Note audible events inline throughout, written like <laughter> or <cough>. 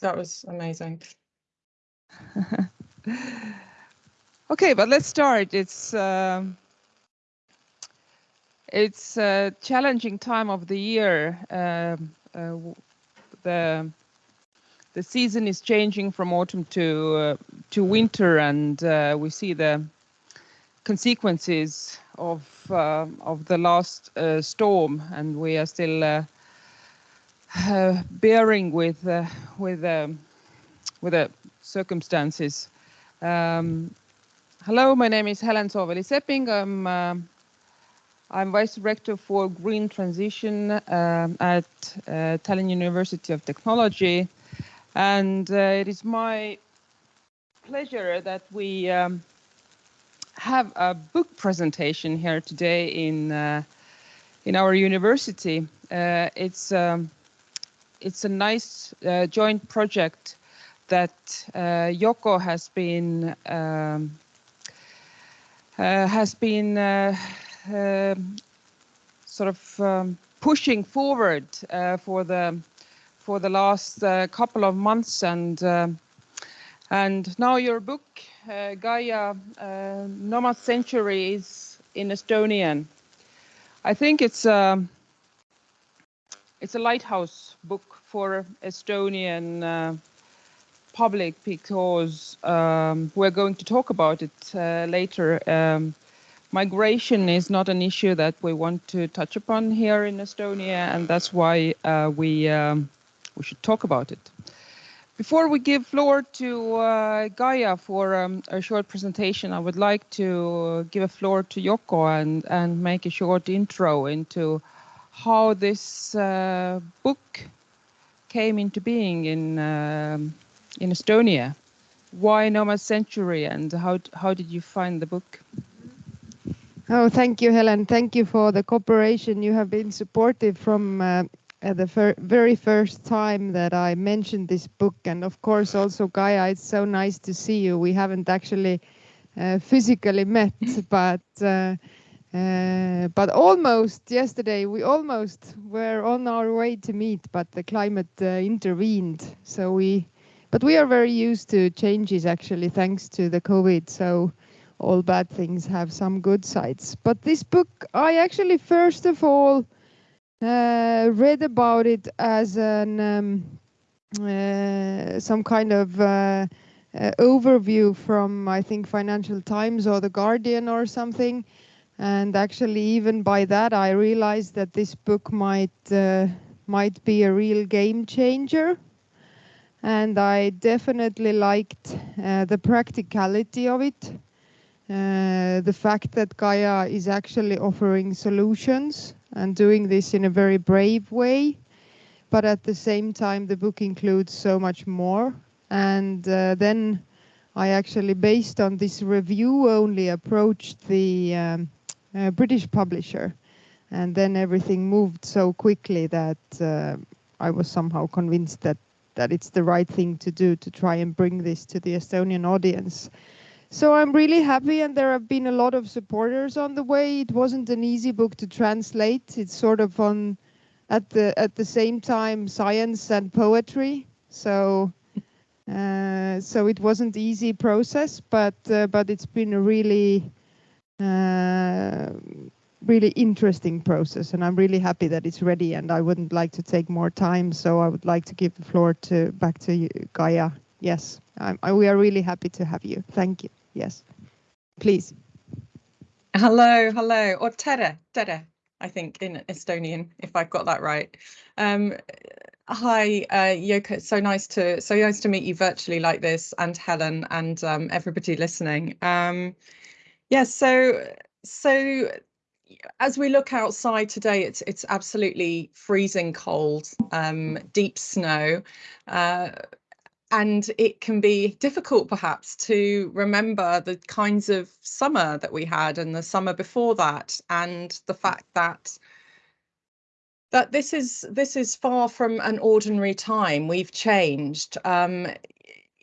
that was amazing. <laughs> okay, but let's start. It's um, it's a challenging time of the year. Um, uh, the the season is changing from autumn to uh, to winter, and uh, we see the consequences of uh, of the last uh, storm, and we are still uh, bearing with with um, with the circumstances. Um, hello, my name is Helen Sooväli-Sepping. I'm I'm Vice Director for Green Transition um, at uh, Tallinn University of Technology. And uh, it is my pleasure that we um, have a book presentation here today in uh, in our university. Uh, it's um, it's a nice uh, joint project that uh, Yoko has been um, has been um, sort of um, pushing forward uh, for the for the last uh, couple of months and um, and now your book uh, Gaia Nomad Century is in Estonian. I think it's a it's a lighthouse book for Estonian uh, public because um, we're going to talk about it uh, later. Um, Migration is not an issue that we want to touch upon here in Estonia, and that's why uh, we um, we should talk about it. Before we give floor to uh, Gaia for um, a short presentation, I would like to give a floor to Yoko and, and make a short intro into how this uh, book came into being in um, in Estonia. Why Nomad Century and how how did you find the book? Oh, thank you, Helen. Thank you for the cooperation. You have been supportive from uh, the very first time that I mentioned this book. And of course, also Gaia, it's so nice to see you. We haven't actually uh, physically met, <laughs> but uh, but almost yesterday, we almost were on our way to meet, but the climate uh, intervened. So we, but we are very used to changes actually, thanks to the COVID. So all bad things have some good sides. But this book, I actually first of all uh, read about it as an um, uh, some kind of uh, uh overview from I think Financial Times or The Guardian or something. And actually, even by that, I realized that this book might uh, might be a real game changer. And I definitely liked uh, the practicality of it uh, the fact that Gaia is actually offering solutions and doing this in a very brave way. But at the same time, the book includes so much more. And uh, then I actually, based on this review only, approached the um, uh, British publisher. And then everything moved so quickly that uh, I was somehow convinced that, that it's the right thing to do to try and bring this to the Estonian audience. So I'm really happy, and there have been a lot of supporters on the way. It wasn't an easy book to translate. It's sort of on at the at the same time science and poetry. So uh, so it wasn't easy process, but uh, but it's been a really really interesting process, and I'm really happy that it's ready. And I wouldn't like to take more time, so I would like to give the floor to back to you, Gaia. Yes, we are really happy to have you. Thank you. Yes, please. Hello, hello, or tere, tere, I think in Estonian, if I've got that right. Um, hi, uh, Yoko. So nice to so nice to meet you virtually like this, and Helen, and um, everybody listening. Um, yes, yeah, so so as we look outside today, it's it's absolutely freezing cold, um, deep snow. Uh, and it can be difficult perhaps to remember the kinds of summer that we had and the summer before that and the fact that that this is this is far from an ordinary time we've changed um,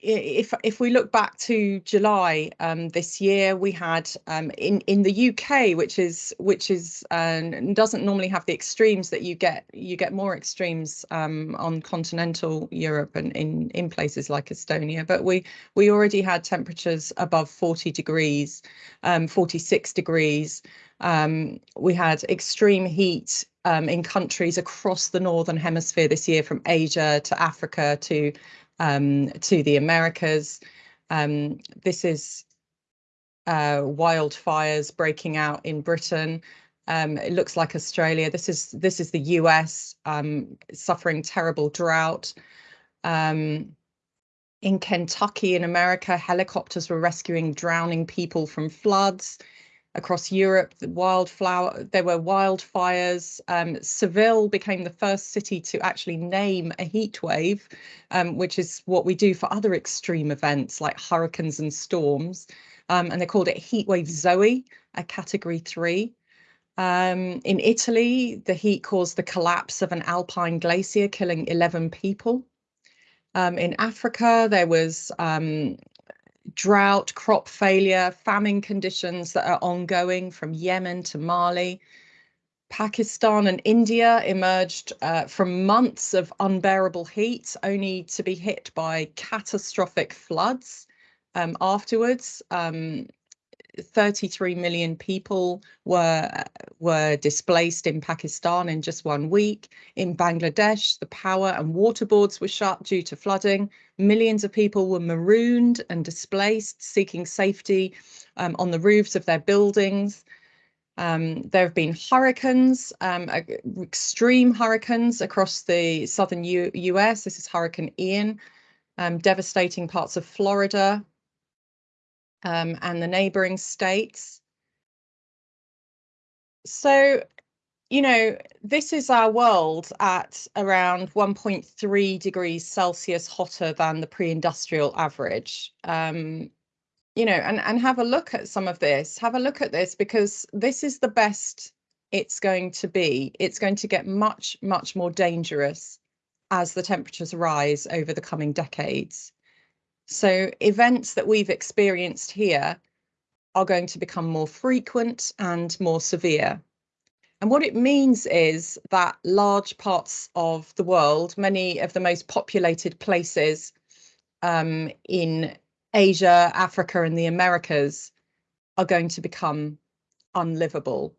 if if we look back to July um, this year, we had um, in in the UK, which is which is uh, doesn't normally have the extremes that you get. You get more extremes um, on continental Europe and in in places like Estonia. But we we already had temperatures above 40 degrees, um, 46 degrees. Um, we had extreme heat um, in countries across the northern hemisphere this year, from Asia to Africa to um, to the Americas. Um, this is uh, wildfires breaking out in Britain. Um, it looks like Australia. This is this is the US um, suffering terrible drought. Um, in Kentucky, in America, helicopters were rescuing drowning people from floods across Europe, the wildflower, there were wildfires. Um, Seville became the first city to actually name a heat wave, um, which is what we do for other extreme events like hurricanes and storms. Um, and they called it Heatwave Zoe, a category three. Um, in Italy, the heat caused the collapse of an alpine glacier, killing 11 people. Um, in Africa, there was um, drought, crop failure, famine conditions that are ongoing from Yemen to Mali. Pakistan and India emerged uh, from months of unbearable heat, only to be hit by catastrophic floods um, afterwards. Um, 33 million people were were displaced in Pakistan in just one week. In Bangladesh, the power and water boards were shut due to flooding. Millions of people were marooned and displaced, seeking safety um, on the roofs of their buildings. Um, there have been hurricanes, um, extreme hurricanes across the southern U US. This is Hurricane Ian, um, devastating parts of Florida, um, and the neighboring states. So, you know, this is our world at around 1.3 degrees Celsius hotter than the pre-industrial average. Um, you know, and, and have a look at some of this, have a look at this because this is the best it's going to be. It's going to get much, much more dangerous as the temperatures rise over the coming decades. So events that we've experienced here are going to become more frequent and more severe. And what it means is that large parts of the world, many of the most populated places um, in Asia, Africa, and the Americas are going to become unlivable.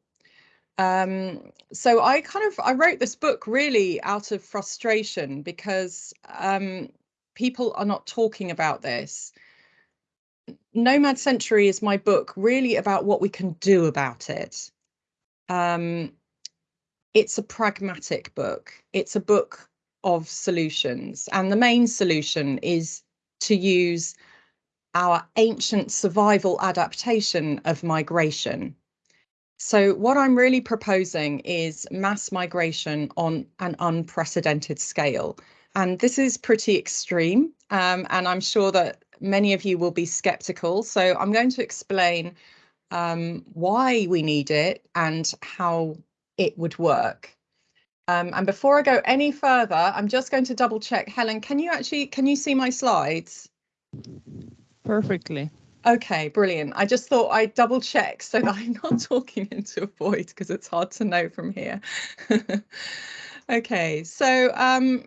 Um, so I kind of I wrote this book really out of frustration because um, people are not talking about this. Nomad Century is my book really about what we can do about it. Um, it's a pragmatic book. It's a book of solutions. And the main solution is to use our ancient survival adaptation of migration. So what I'm really proposing is mass migration on an unprecedented scale. And this is pretty extreme, um, and I'm sure that many of you will be skeptical. So I'm going to explain um, why we need it and how it would work. Um, and before I go any further, I'm just going to double check. Helen, can you actually, can you see my slides? Perfectly. Okay, brilliant. I just thought I'd double check so that <laughs> I'm not talking into a void because it's hard to know from here. <laughs> okay, so um,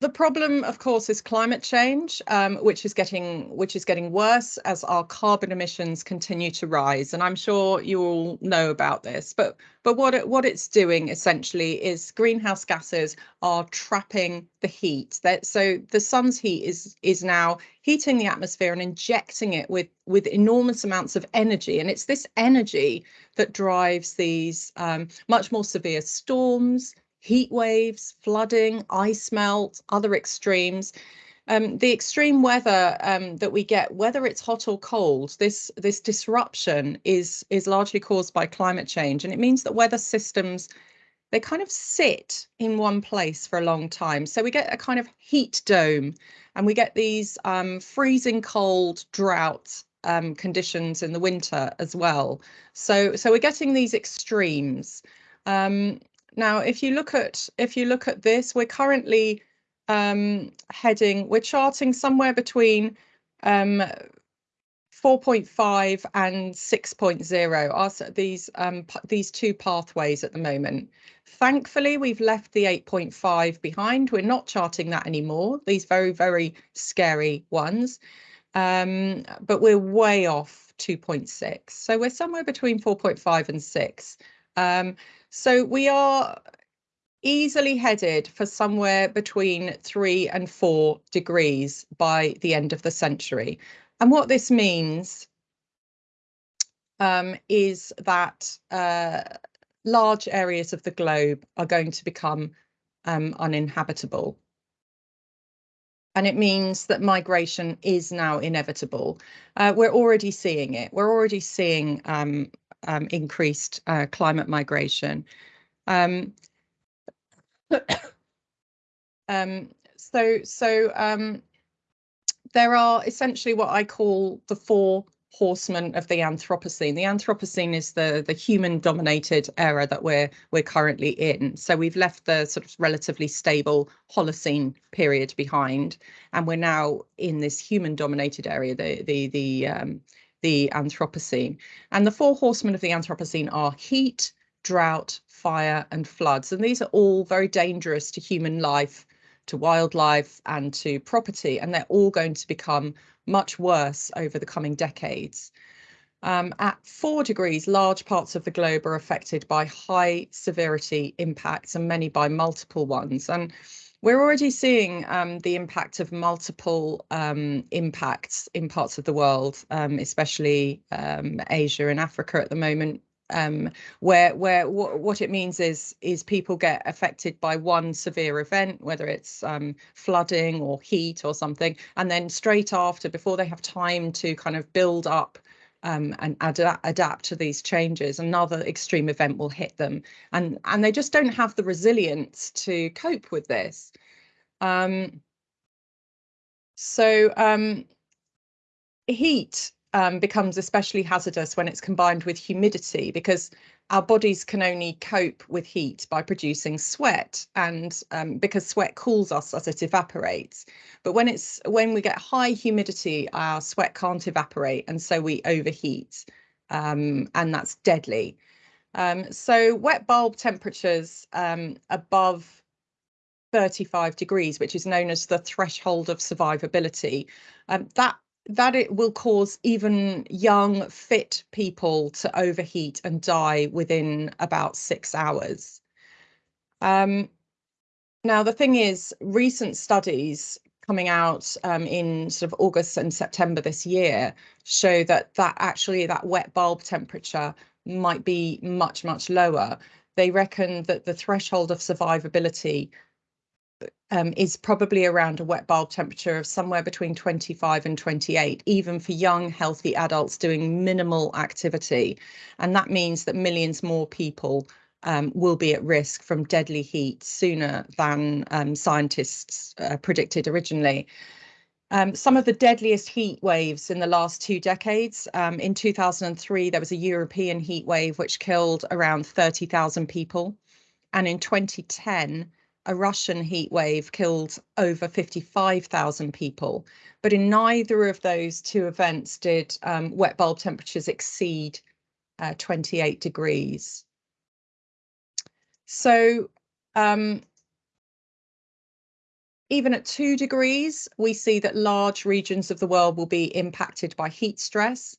The problem, of course, is climate change, um, which is getting which is getting worse as our carbon emissions continue to rise. And I'm sure you all know about this. But but what it, what it's doing essentially is greenhouse gases are trapping the heat. That so the sun's heat is is now heating the atmosphere and injecting it with with enormous amounts of energy. And it's this energy that drives these um, much more severe storms, heat waves, flooding, ice melt, other extremes. Um, the extreme weather um, that we get, whether it's hot or cold, this this disruption is is largely caused by climate change, and it means that weather systems they kind of sit in one place for a long time. So we get a kind of heat dome, and we get these um, freezing cold drought um, conditions in the winter as well. So so we're getting these extremes. Um, now, if you look at if you look at this, we're currently um, heading, we're charting somewhere between um, 4.5 and 6.0 are these um, these two pathways at the moment. Thankfully, we've left the 8.5 behind. We're not charting that anymore. These very, very scary ones. Um, but we're way off 2.6. So we're somewhere between 4.5 and 6. Um, so we are easily headed for somewhere between three and four degrees by the end of the century. And what this means um, is that uh, large areas of the globe are going to become um, uninhabitable. And it means that migration is now inevitable. Uh, we're already seeing it. We're already seeing um, um increased uh, climate migration. Um, <coughs> um, so, so um, there are essentially what I call the four horsemen of the Anthropocene. The Anthropocene is the the human dominated era that we're we're currently in. So we've left the sort of relatively stable Holocene period behind, and we're now in this human dominated area, the the the um, the Anthropocene. And the four horsemen of the Anthropocene are heat, drought, fire, and floods. And these are all very dangerous to human life to wildlife and to property, and they're all going to become much worse over the coming decades. Um, at four degrees, large parts of the globe are affected by high severity impacts and many by multiple ones. And we're already seeing um, the impact of multiple um, impacts in parts of the world, um, especially um, Asia and Africa at the moment, um, where where what it means is is people get affected by one severe event, whether it's um, flooding or heat or something, and then straight after, before they have time to kind of build up um, and ad adapt to these changes, another extreme event will hit them, and and they just don't have the resilience to cope with this. Um, so um, heat um, becomes especially hazardous when it's combined with humidity because our bodies can only cope with heat by producing sweat and um, because sweat cools us as it evaporates. But when it's when we get high humidity our sweat can't evaporate and so we overheat um, and that's deadly. Um, so wet bulb temperatures um, above 35 degrees which is known as the threshold of survivability um, that that it will cause even young, fit people to overheat and die within about six hours. Um, now, the thing is, recent studies coming out um, in sort of August and September this year show that that actually that wet bulb temperature might be much, much lower. They reckon that the threshold of survivability um, is probably around a wet bulb temperature of somewhere between 25 and 28, even for young, healthy adults doing minimal activity. And that means that millions more people um, will be at risk from deadly heat sooner than um, scientists uh, predicted originally. Um, some of the deadliest heat waves in the last two decades. Um, in 2003, there was a European heat wave which killed around 30,000 people. And in 2010, a Russian heat wave killed over 55,000 people. But in neither of those two events did um, wet bulb temperatures exceed uh, 28 degrees. So um, even at two degrees, we see that large regions of the world will be impacted by heat stress.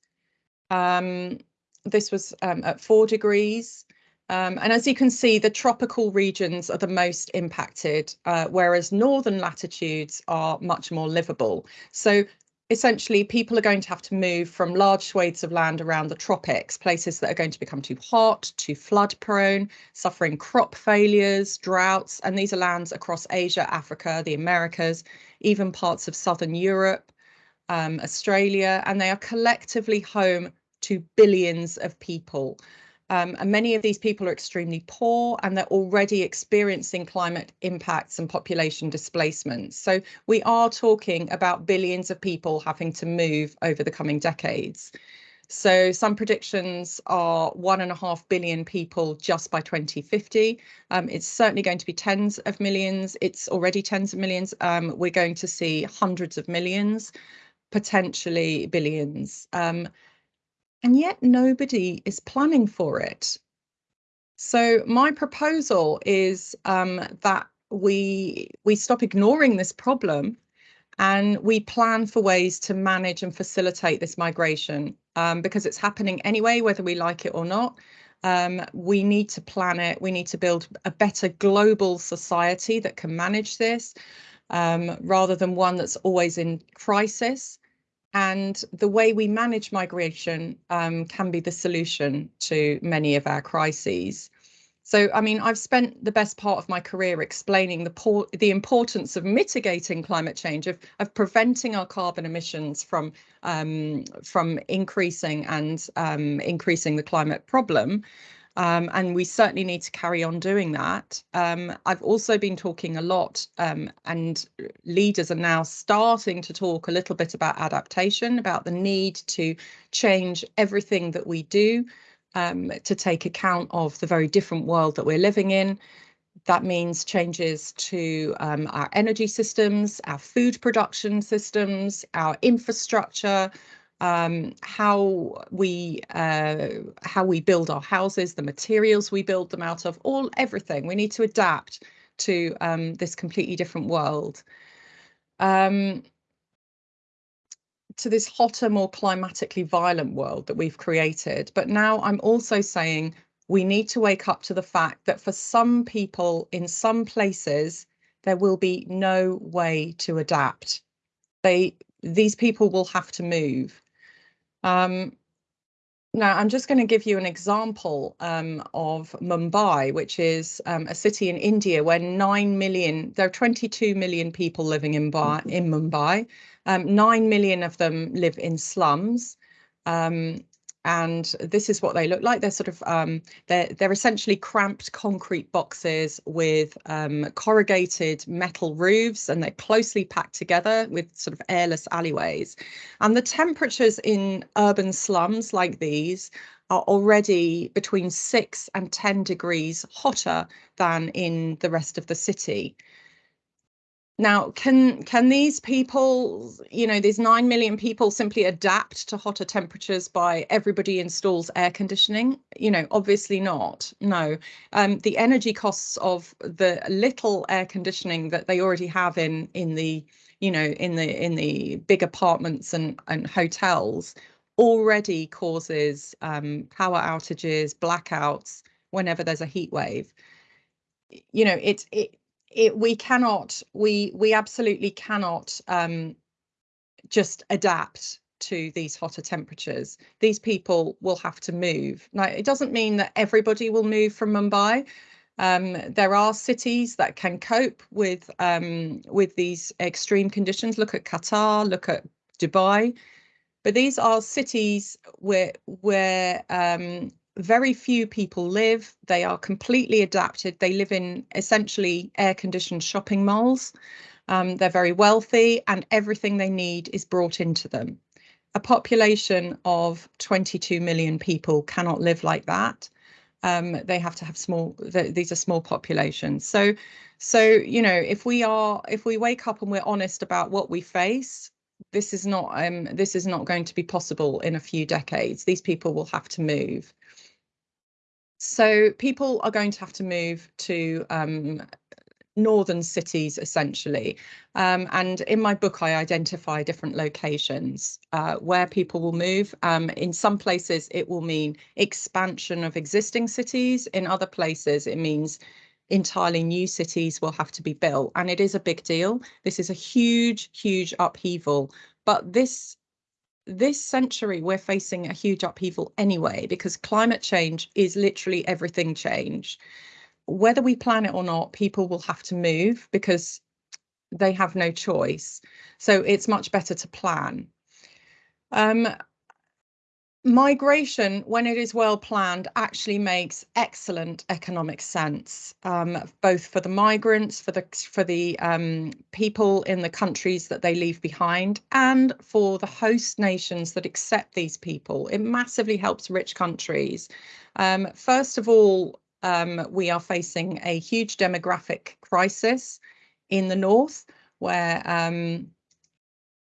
Um, this was um, at four degrees. Um, and as you can see, the tropical regions are the most impacted, uh, whereas northern latitudes are much more livable. So essentially, people are going to have to move from large swathes of land around the tropics, places that are going to become too hot, too flood prone, suffering crop failures, droughts. And these are lands across Asia, Africa, the Americas, even parts of southern Europe, um, Australia, and they are collectively home to billions of people. Um, and many of these people are extremely poor and they're already experiencing climate impacts and population displacement. So we are talking about billions of people having to move over the coming decades. So some predictions are one and a half billion people just by 2050. Um, it's certainly going to be tens of millions. It's already tens of millions. Um, we're going to see hundreds of millions, potentially billions. Um, and yet nobody is planning for it. So my proposal is um, that we we stop ignoring this problem and we plan for ways to manage and facilitate this migration um, because it's happening anyway, whether we like it or not. Um, we need to plan it. We need to build a better global society that can manage this um, rather than one that's always in crisis. And the way we manage migration um, can be the solution to many of our crises. So, I mean, I've spent the best part of my career explaining the the importance of mitigating climate change, of of preventing our carbon emissions from um, from increasing and um, increasing the climate problem. Um, and we certainly need to carry on doing that. Um, I've also been talking a lot, um, and leaders are now starting to talk a little bit about adaptation, about the need to change everything that we do um, to take account of the very different world that we're living in. That means changes to um, our energy systems, our food production systems, our infrastructure, um, how we uh, how we build our houses, the materials we build them out of, all everything. We need to adapt to um, this completely different world. Um, to this hotter, more climatically violent world that we've created. But now I'm also saying we need to wake up to the fact that for some people in some places, there will be no way to adapt. They these people will have to move. Um, now, I'm just going to give you an example um, of Mumbai, which is um, a city in India where 9 million, there are 22 million people living in, Bar, in Mumbai. Um, 9 million of them live in slums. Um, and this is what they look like. They're sort of um, they're they're essentially cramped concrete boxes with um, corrugated metal roofs, and they're closely packed together with sort of airless alleyways. And the temperatures in urban slums like these are already between six and 10 degrees hotter than in the rest of the city. Now, can can these people, you know, these 9 million people simply adapt to hotter temperatures by everybody installs air conditioning? You know, obviously not. No. Um, the energy costs of the little air conditioning that they already have in in the, you know, in the in the big apartments and and hotels already causes um, power outages, blackouts whenever there's a heat wave. You know, it's it it, we cannot, we we absolutely cannot um, just adapt to these hotter temperatures. These people will have to move. Now, it doesn't mean that everybody will move from Mumbai. Um, there are cities that can cope with um, with these extreme conditions. Look at Qatar, look at Dubai, but these are cities where where um, very few people live. They are completely adapted. They live in essentially air conditioned shopping malls. Um, they're very wealthy and everything they need is brought into them. A population of 22 million people cannot live like that. Um, they have to have small, th these are small populations. So, so, you know, if we are, if we wake up and we're honest about what we face, this is not, um, this is not going to be possible in a few decades. These people will have to move. So people are going to have to move to um, northern cities essentially. Um, and in my book, I identify different locations uh, where people will move. Um, in some places, it will mean expansion of existing cities. In other places, it means entirely new cities will have to be built. And it is a big deal. This is a huge, huge upheaval. But this this century we're facing a huge upheaval anyway because climate change is literally everything change. Whether we plan it or not people will have to move because they have no choice. So it's much better to plan. Um, migration, when it is well planned, actually makes excellent economic sense, um, both for the migrants, for the for the um, people in the countries that they leave behind, and for the host nations that accept these people. It massively helps rich countries. Um, first of all, um, we are facing a huge demographic crisis in the north, where um,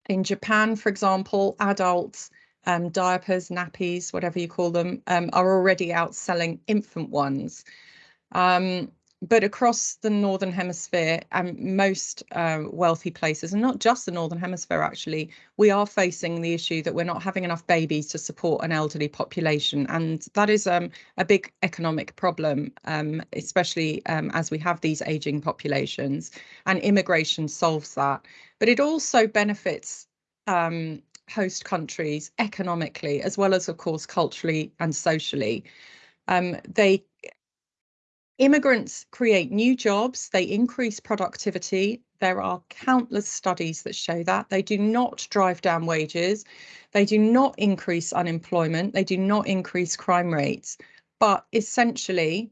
in Japan, for example, adults um, diapers, nappies, whatever you call them, um, are already outselling infant ones. Um, but across the Northern Hemisphere and most uh, wealthy places, and not just the Northern Hemisphere, actually, we are facing the issue that we're not having enough babies to support an elderly population. And that is um, a big economic problem, um, especially um, as we have these aging populations. And immigration solves that. But it also benefits um, host countries economically, as well as, of course, culturally and socially. Um, they immigrants create new jobs, they increase productivity. There are countless studies that show that. They do not drive down wages. They do not increase unemployment. They do not increase crime rates. But essentially,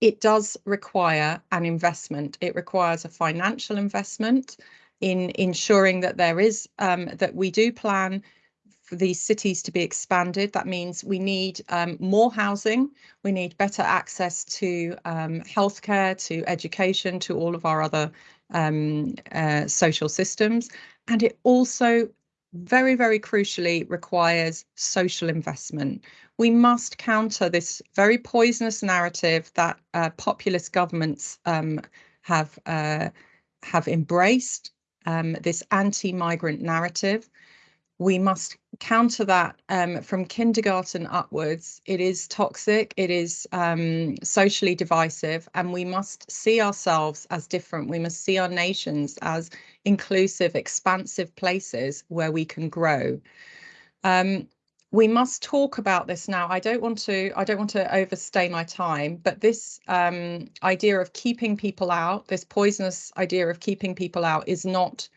it does require an investment. It requires a financial investment in ensuring that there is um, that we do plan for these cities to be expanded. That means we need um, more housing, we need better access to um, healthcare, to education, to all of our other um, uh, social systems. And it also very, very crucially requires social investment. We must counter this very poisonous narrative that uh, populist governments um, have uh, have embraced um, this anti-migrant narrative. We must counter that um, from kindergarten upwards. It is toxic, it is um, socially divisive, and we must see ourselves as different. We must see our nations as inclusive, expansive places where we can grow. Um, we must talk about this now. I don't want to I don't want to overstay my time, but this um, idea of keeping people out, this poisonous idea of keeping people out is not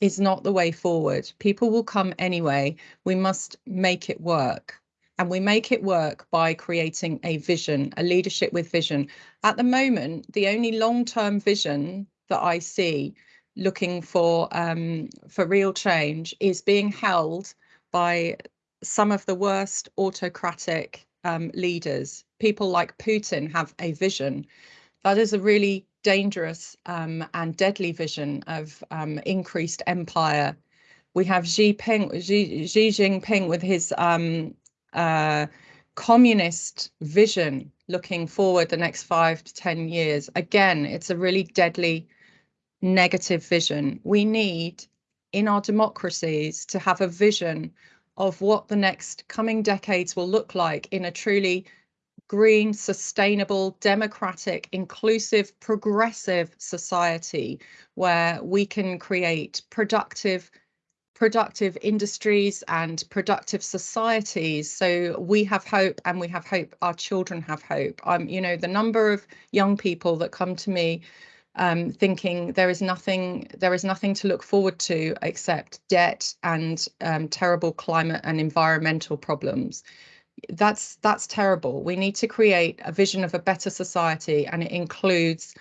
is not the way forward. People will come anyway. We must make it work. And we make it work by creating a vision, a leadership with vision. At the moment, the only long-term vision that I see looking for um, for real change is being held by some of the worst autocratic um, leaders. People like Putin have a vision. That is a really dangerous um, and deadly vision of um, increased empire. We have Xi, Xi, Xi Jinping with his um, uh, communist vision looking forward the next five to 10 years. Again, it's a really deadly negative vision. We need in our democracies to have a vision of what the next coming decades will look like in a truly green, sustainable, democratic, inclusive, progressive society where we can create productive productive industries and productive societies. So we have hope and we have hope our children have hope. Um you know the number of young people that come to me um, thinking there is nothing there is nothing to look forward to except debt and um, terrible climate and environmental problems. That's that's terrible. We need to create a vision of a better society, and it includes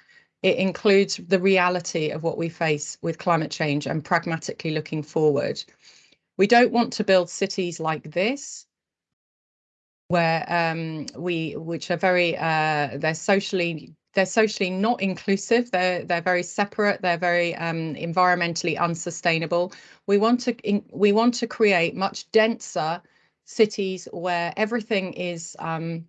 it includes the reality of what we face with climate change and pragmatically looking forward. We don't want to build cities like this where um, we which are very uh, they're socially they're socially not inclusive. They're they're very separate. They're very um, environmentally unsustainable. We want to in, we want to create much denser cities where everything is um,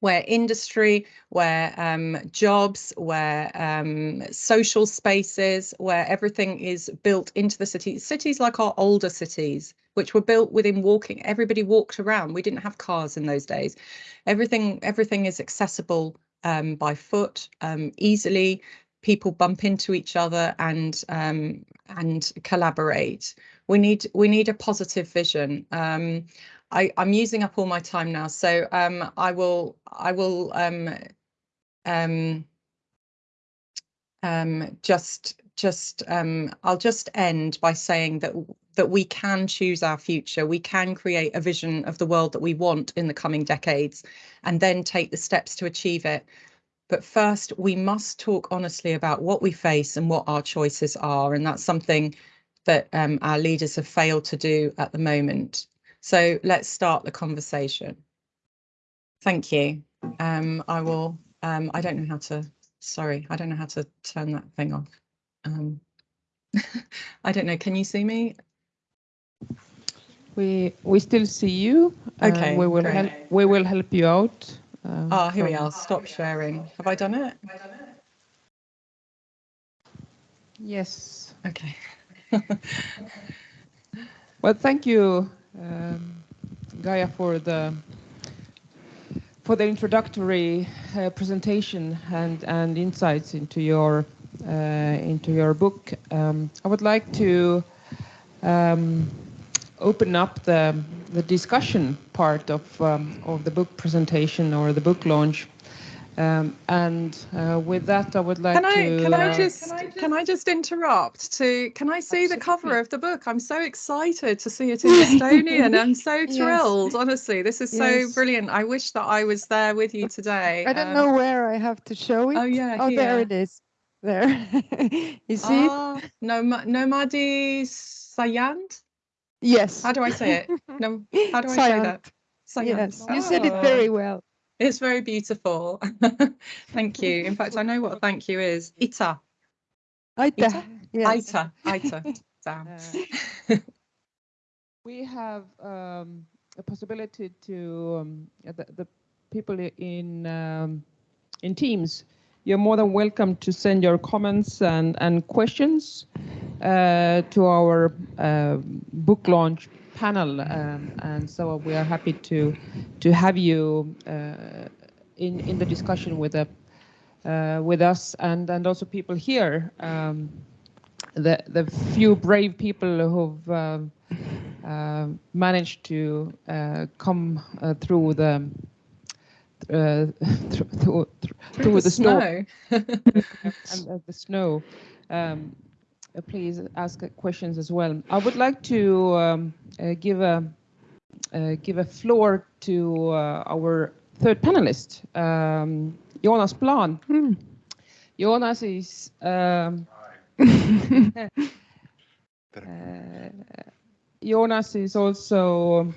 where industry, where um, jobs, where um, social spaces, where everything is built into the city. Cities like our older cities, which were built within walking. Everybody walked around. We didn't have cars in those days. Everything everything is accessible um, by foot um, easily. People bump into each other and um, and collaborate. We need we need a positive vision. Um, I, I'm using up all my time now, so um, I will I will um, just just I'll just end by saying that that we can choose our future. We can create a vision of the world that we want in the coming decades and then take the steps to achieve it. But first, we must talk honestly about what we face and what our choices are. And that's something that um, our leaders have failed to do at the moment. So let's start the conversation. Thank you. Um, I will, um, I don't know how to, sorry, I don't know how to turn that thing off. Um, <laughs> I don't know, can you see me? We we still see you. Okay, we will great. help. We will help you out. uh, Ah, here we are, stop sharing. Have I done it? Yes. Okay. <laughs> Well, thank you, um, Gaia, for the for the introductory uh, presentation and and insights into your uh, into your book. Um, I would like to um, open up the the discussion part of um, of the book presentation or the book launch. Um, and uh, with that, I would like Can I to. can I uh, just can I just interrupt to can I see the cover of the book? I'm so excited to see it in Estonian. I'm so <laughs> Yes. thrilled. Honestly, this is so brilliant. I wish that I was there with you today. I don't Um, know where I have to show it. Oh yeah, Oh, there it is. There. <laughs> you see it? Ah, Nomadi Sayand? Yes. How do I say it? <laughs> No, how do I say that? Sayand. Yes, you said it Oh. very well. It's very beautiful. <laughs> thank you. In fact, I know what a thank you is. Ita. Aita. Ita? Yes. Ita. Ita. <laughs> Damn. Uh, we have um, a possibility to um, the, the people in um, in Teams. You're more than welcome to send your comments and and questions uh, to our uh, book launch panel, um, and so we are happy to to have you uh, in in the discussion with the uh, with us and and also people here. Um, the the few brave people who've uh, managed to uh, come uh, through the uh, through, <laughs> through, through the, storm <laughs> and the snow. Um, uh, please ask questions as well. I would like to um, uh, give a uh, give a floor to uh, our third panelist, um, Joonas Plaan. Hmm. Joonas is um, uh, <laughs> Joonas is also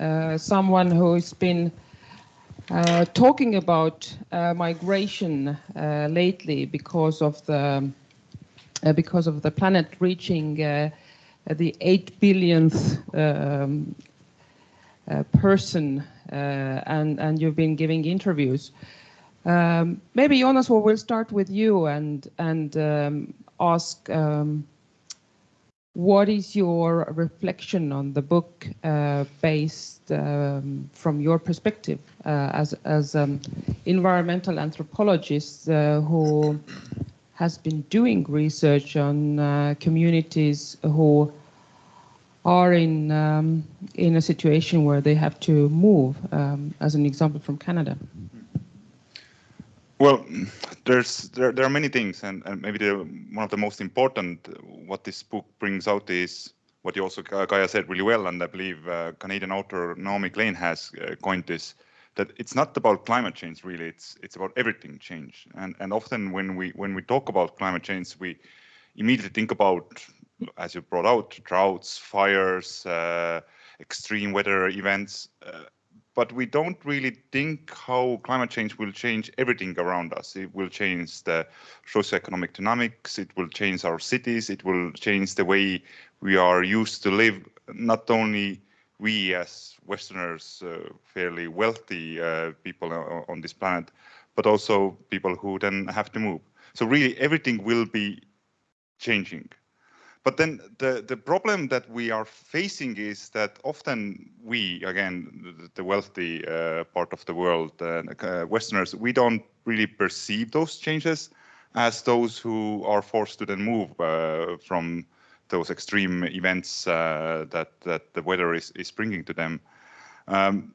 uh, someone who's been uh, talking about uh, migration uh, lately because of the uh, because of the planet reaching uh, the eight billionth um, uh, person, and and you've been giving interviews. Um, maybe Joonas, we will start with you and and um, ask um, what is your reflection on the book uh, based um, from your perspective uh, as as um, environmental anthropologist uh, who has been doing research on uh, communities who are in um, in a situation where they have to move, um, as an example from Canada. Well, there's there, there are many things, and, and maybe the one of the most important uh, what this book brings out is what you also Gaia said really well, and I believe uh, Canadian author Naomi Klein has uh, coined this that it's not about climate change really, it's it's about everything change, and and often when we when we talk about climate change, we immediately think about as you brought out droughts, fires, uh, extreme weather events. But we don't really think how climate change will change everything around us. It will change the socioeconomic dynamics, it will change our cities, it will change the way we are used to live, not only we as Westerners, uh, fairly wealthy uh, people on this planet, but also people who then have to move. So really everything will be changing. But then the, the problem that we are facing is that often we, again, the, wealthy uh, part of the world, uh, uh, Westerners, we don't really perceive those changes as those who are forced to then move uh, from those extreme events uh, that, that the weather is, is bringing to them. Um,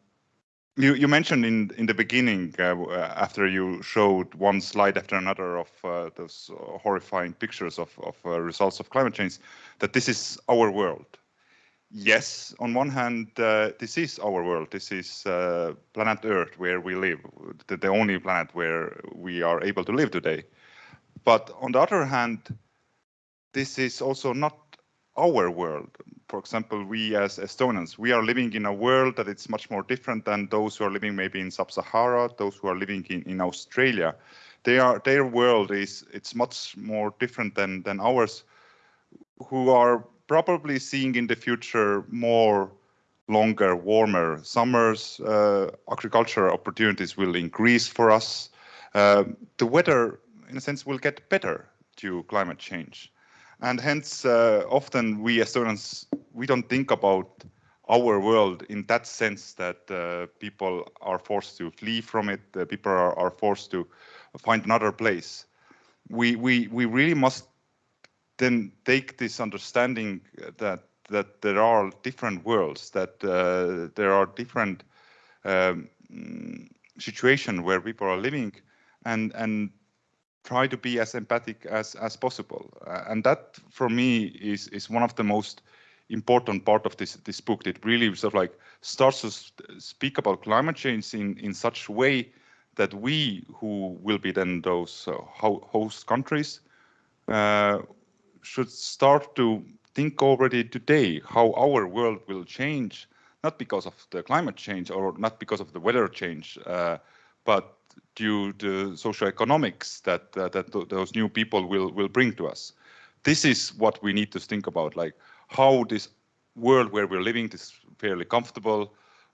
You, you mentioned in in the beginning uh, after you showed one slide after another of uh, those horrifying pictures of, of uh, results of climate change that this is our world. Yes, on one hand, uh, this is our world. This is uh, planet Earth where we live, the, the only planet where we are able to live today. But on the other hand, this is also not our world. For example, we as Estonians, we are living in a world that it's much more different than those who are living maybe in sub-Sahara, those who are living in, in Australia. They are, their world is it's much more different than, than ours, who are probably seeing in the future more longer, warmer summers. Uh, agriculture opportunities will increase for us. Uh, the weather, in a sense, will get better due to climate change and hence uh, often we Estonians we don't think about our world in that sense that uh, people are forced to flee from it, uh, people are, are, forced to find another place. We we we really must then take this understanding that that there are different worlds, that uh, there are different um, situations where people are living, and and try to be as empathic as as possible. Uh, and that for me is is one of the most important part of this this book. It really sort of like starts to speak about climate change in in such way that we who will be then those uh, host countries uh, should start to think already today how our world will change not because of the climate change or not because of the weather change uh, but due to socioeconomics that uh, that th those new people will will bring to us. This is what we need to think about, like how this world where we're living, this fairly comfortable,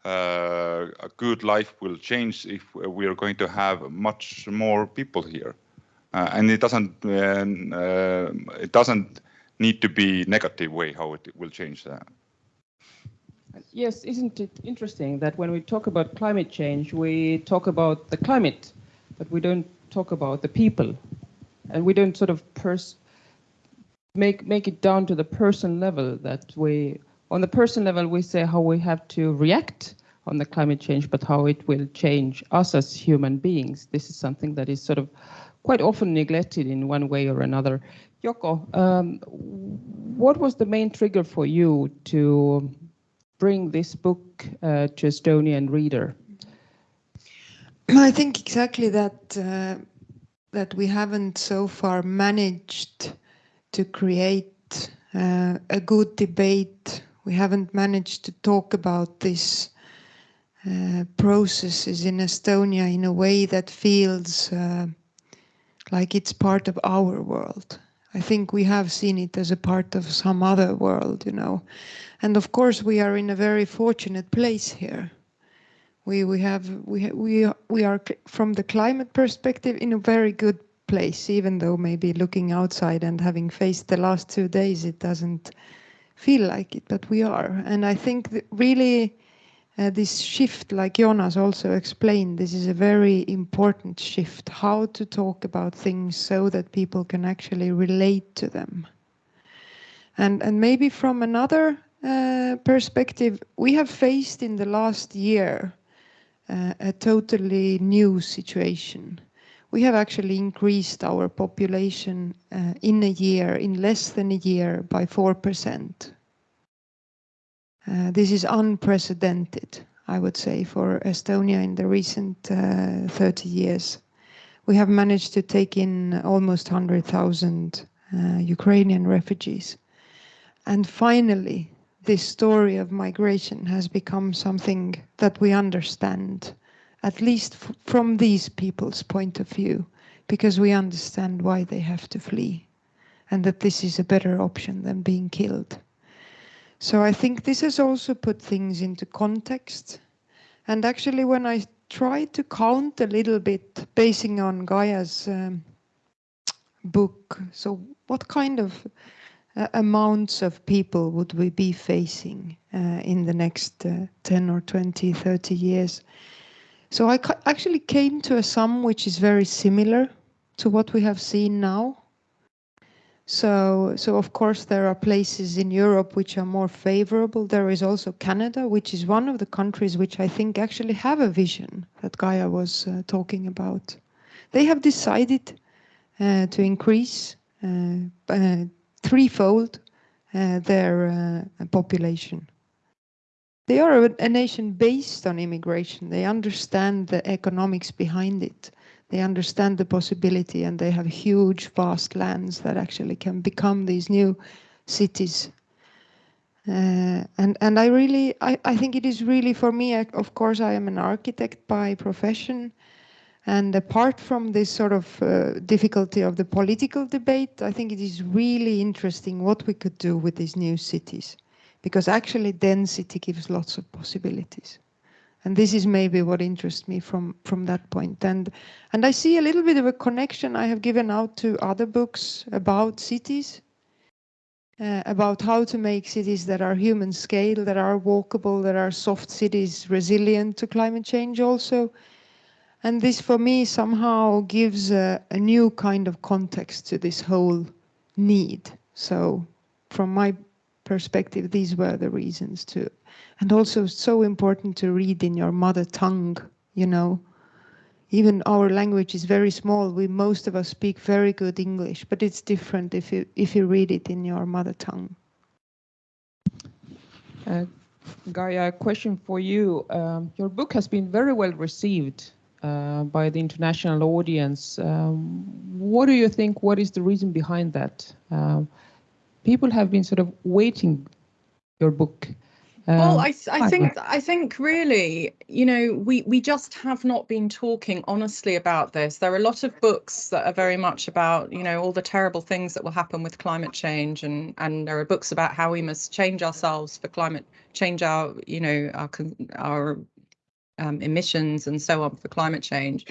uh, a good life will change if we are going to have much more people here, uh, and it doesn't uh, it doesn't need to be negative way how it will change that. Yes, isn't it interesting that when we talk about climate change, we talk about the climate, but we don't talk about the people, and we don't sort of make make it down to the person level. That we, on the person level, we say how we have to react on the climate change, but how it will change us as human beings. This is something that is sort of quite often neglected in one way or another. Yoko, um, what was the main trigger for you to bring this book uh, to Estonian reader? I think exactly that uh, that we haven't so far managed to create uh, a good debate. We haven't managed to talk about these uh, processes in Estonia in a way that feels uh, like it's part of our world. I think we have seen it as a part of some other world, you know. And of course, we are in a very fortunate place here. We we have we we we are from the climate perspective in a very good place, even though maybe looking outside and having faced the last two days, it doesn't feel like it, but we are. And I think really uh, this shift, like Joonas also explained, this is a very important shift, how to talk about things so that people can actually relate to them. And, and maybe from another uh, perspective, we have faced in the last year uh, a totally new situation. We have actually increased our population uh, in a year, in less than a year, by 4%. Uh, this is unprecedented, I would say, for Estonia in the recent uh, 30 years. We have managed to take in almost 100,000 uh, Ukrainian refugees. And finally, this story of migration has become something that we understand, at least from these people's point of view, because we understand why they have to flee and that this is a better option than being killed. So I think this has also put things into context. And actually, when I tried to count a little bit, basing on Gaia's um, book, so what kind of uh, amounts of people would we be facing uh, in the next uh, 10 or 20, 30 years? So I actually came to a sum which is very similar to what we have seen now. So, so of course there are places in Europe which are more favorable. There is also Canada, which is one of the countries which I think actually have a vision that Gaia was uh, talking about. They have decided uh, to increase uh, uh threefold uh, their uh, population. They are a, a nation based on immigration. They understand the economics behind it they understand the possibility and they have huge vast lands that actually can become these new cities. Uh, and and I really I, I think it is really for me of course I am an architect by profession. And apart from this sort of uh, difficulty of the political debate I think it is really interesting what we could do with these new cities. Because actually density gives lots of possibilities and this is maybe what interests me from from that point. And and i see a little bit of a connection i have given out to other books about cities uh, about how to make cities that are human scale that are walkable that are soft cities resilient to climate change also. And this for me somehow gives a, a new kind of context to this whole need. So from my perspective these were the reasons to and also so important to read in your mother tongue, you know. Even our language is very small. We most of us speak very good English, but it's different if you if you read it in your mother tongue. Uh, Gaia, a question for you. Um, your book has been very well received uh, by the international audience. Um, what do you think? What is the reason behind that? Uh, people have been sort of waiting your book well, um, I, I think I think really, you know, we we just have not been talking honestly about this. There are a lot of books that are very much about, you know, all the terrible things that will happen with climate change, and and there are books about how we must change ourselves for climate change our, you know, our our um, emissions and so on for climate change.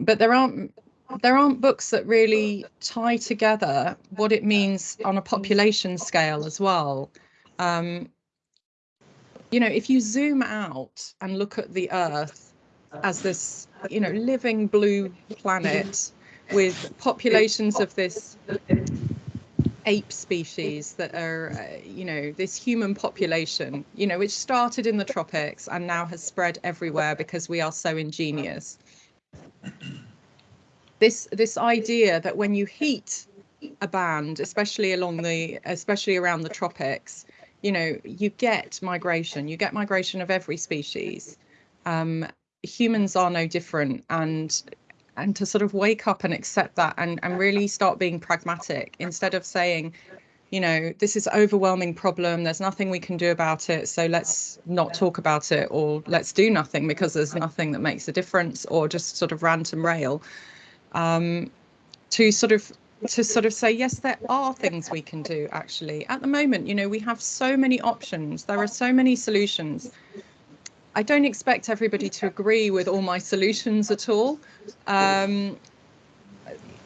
But there aren't there aren't books that really tie together what it means on a population scale as well. Um, you know, if you zoom out and look at the Earth as this, you know, living blue planet with populations of this ape species that are, uh, you know, this human population, you know, which started in the tropics and now has spread everywhere because we are so ingenious. This this idea that when you heat a band, especially along the, especially around the tropics, you know, you get migration, you get migration of every species. Um, humans are no different and and to sort of wake up and accept that and, and really start being pragmatic instead of saying, you know, this is overwhelming problem, there's nothing we can do about it, so let's not talk about it or let's do nothing because there's nothing that makes a difference or just sort of rant and rail. Um, to sort of to sort of say, yes, there are things we can do actually. At the moment, you know, we have so many options, there are so many solutions. I don't expect everybody to agree with all my solutions at all. Um,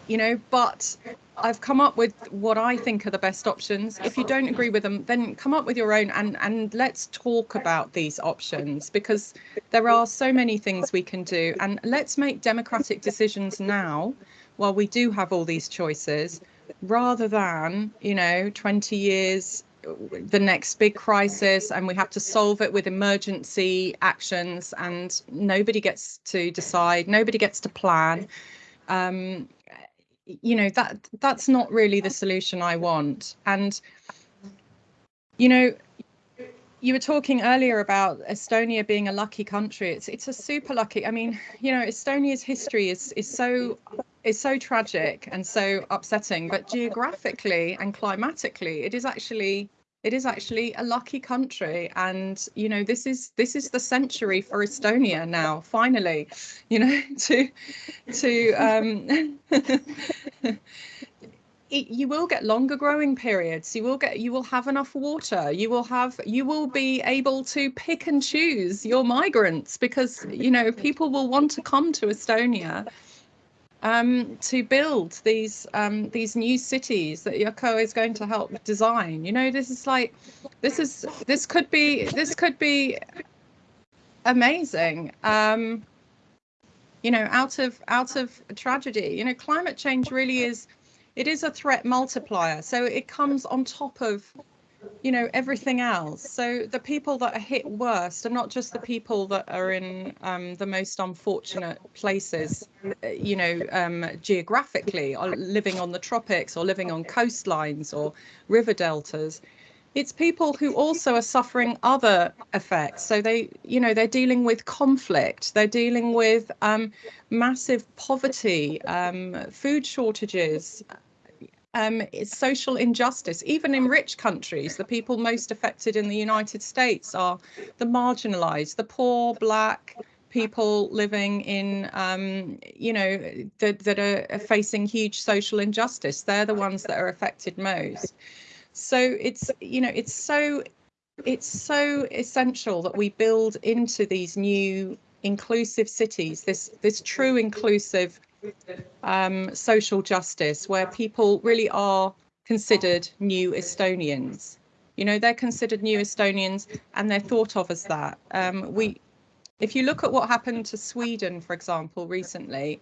you know, but I've come up with what I think are the best options. If you don't agree with them, then come up with your own and, and let's talk about these options because there are so many things we can do. And let's make democratic decisions now while we do have all these choices, rather than, you know, 20 years the next big crisis and we have to solve it with emergency actions and nobody gets to decide nobody gets to plan um, you know that that's not really the solution i want and you know you were talking earlier about Estonia being a lucky country. It's it's a super lucky. I mean, you know, Estonia's history is is so is so tragic and so upsetting, but geographically and climatically, it is actually it is actually a lucky country. And you know this is this is the century for estonia now finally you know <laughs> to to um <laughs> it, you will get longer growing periods. You will get you will have enough water. You will have you will be able to pick and choose your migrants because you know people will want to come to estonia um, to build these um, these new cities that Yoko is going to help design. You know, this is like, this is this could be this could be amazing. Um, you know, out of out of tragedy. You know, climate change really is it is a threat multiplier. So it comes on top of, you know, everything else. So the people that are hit worst are not just the people that are in um, the most unfortunate places, uh, you know, um, geographically, or living on the tropics or living on coastlines or river deltas. It's people who also are suffering other effects. So they you know they're dealing with conflict. They're dealing with um, massive poverty um, food shortages um, social injustice. Even in rich countries the people most affected in the united states are the marginalized the poor black people living in um, you know that, that are facing huge social injustice. They're the ones that are affected most. So it's you know it's so it's so essential that we build into these new inclusive cities this this true inclusive um, social justice where people really are considered new Estonians. You know, they're considered new Estonians and they're thought of as that. Um, we, if you look at what happened to Sweden, for example, recently,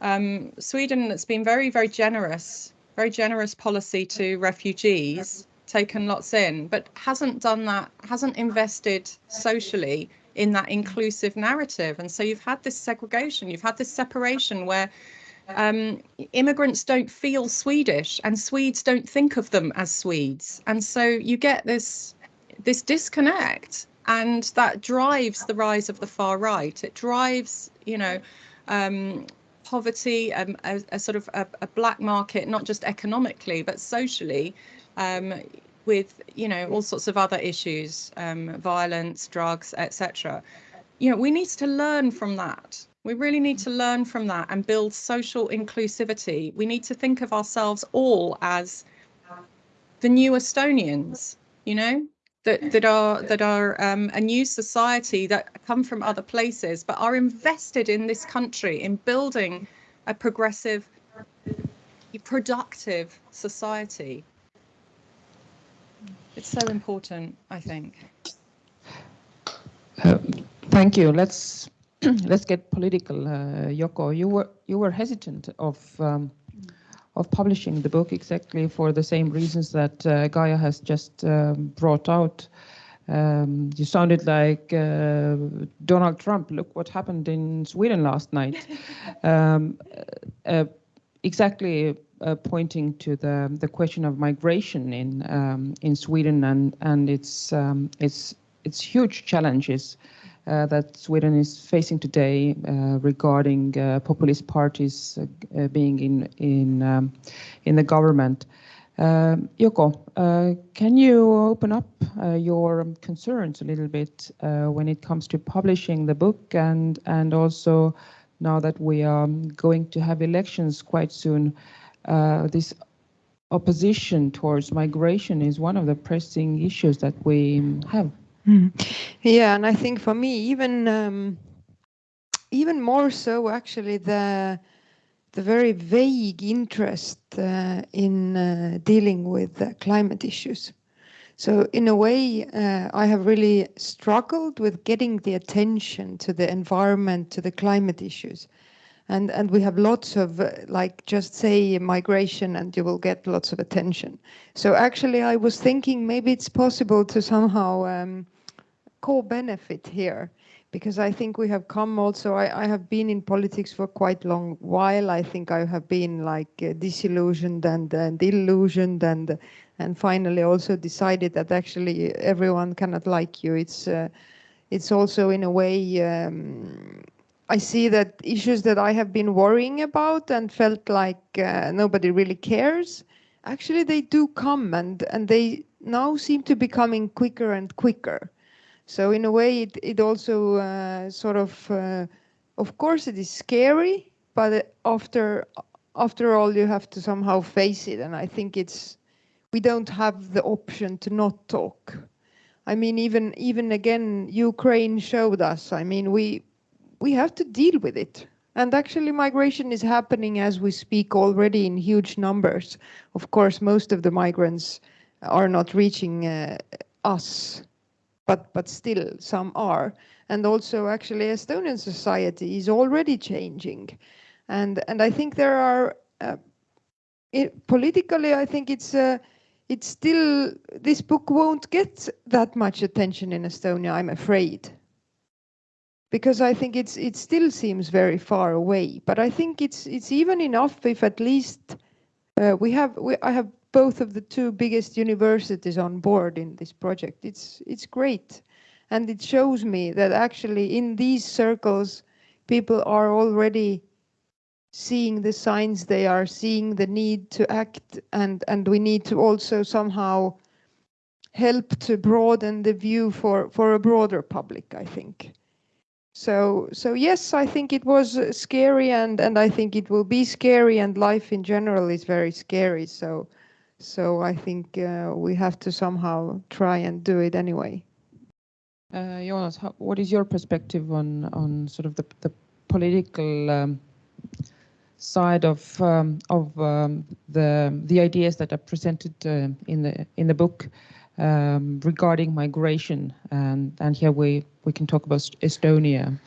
um, Sweden has been very, very generous very generous policy to refugees, taken lots in, but hasn't done that, hasn't invested socially in that inclusive narrative. And so you've had this segregation, you've had this separation where um, immigrants don't feel Swedish and Swedes don't think of them as Swedes. And so you get this this disconnect and that drives the rise of the far right. It drives, you know, um, poverty, um, a, a, sort of a, a, black market, not just economically, but socially, um, with, you know, all sorts of other issues, um, violence, drugs, etc. You know, we need to learn from that. We really need to learn from that and build social inclusivity. We need to think of ourselves all as the new Estonians, you know, that that are that are um, a new society that come from other places but are invested in this country in building a progressive productive society it's so important i think uh, thank you let's <clears throat> let's get political uh, yoko you were you were hesitant of um, of publishing the book exactly for the same reasons that uh, Gaia has just um, brought out. Um, you sounded like uh, Donald Trump. Look what happened in Sweden last night. <laughs> Um, uh, exactly uh, pointing to the the question of migration in um, in Sweden and and its um, its its huge challenges uh, that Sweden is facing today uh, regarding uh, populist parties being in in um, in the government. Um, Yoko, can you open up your concerns a little bit when it comes to publishing the book and and also now that we are going to have elections quite soon, this opposition towards migration is one of the pressing issues that we have. Mm. Yeah, and I think for me, even um, even more so, actually, the the very vague interest uh, in uh, dealing with uh, climate issues. So in a way, uh, I have really struggled with getting the attention to the environment, to the climate issues. And, and we have lots of uh, like just say migration and you will get lots of attention. So actually I was thinking maybe it's possible to somehow um, co-benefit here because I think we have come also, I, I, have been in politics for quite long while. I think I have been like uh, disillusioned and, and illusioned and and finally also decided that actually everyone cannot like you. It's uh, it's also in a way, um, I see that issues that I have been worrying about and felt like uh, nobody really cares, actually they do come and, and they now seem to be coming quicker and quicker. So in a way, it, it also uh, sort of, uh, of course, it is scary, but after after all, you have to somehow face it. And I think it's we don't have the option to not talk. I mean, even even again, Ukraine showed us. I mean, we we have to deal with it. And actually, migration is happening as we speak already in huge numbers. Of course, most of the migrants are not reaching uh, us but but still some are. And also actually Estonian society is already changing. And and I think there are uh, it, politically, I think it's uh, it's still this book won't get that much attention in Estonia. I'm afraid because I think it's it still seems very far away. But I think it's it's even enough if at least uh, we have we, I have both of the two biggest universities on board in this project. It's it's great, and it shows me that actually in these circles, people are already seeing the signs. They are seeing the need to act, and and we need to also somehow help to broaden the view for for a broader public. I think. So, so yes, I think it was scary and, and I think it will be scary and life in general is very scary. So, so I think uh, we have to somehow try and do it anyway. Uh, Joonas, how, what is your perspective on on sort of the the political um, side of um, of um, the the ideas that are presented uh, in the in the book um, regarding migration? And and here we we can talk about Estonia.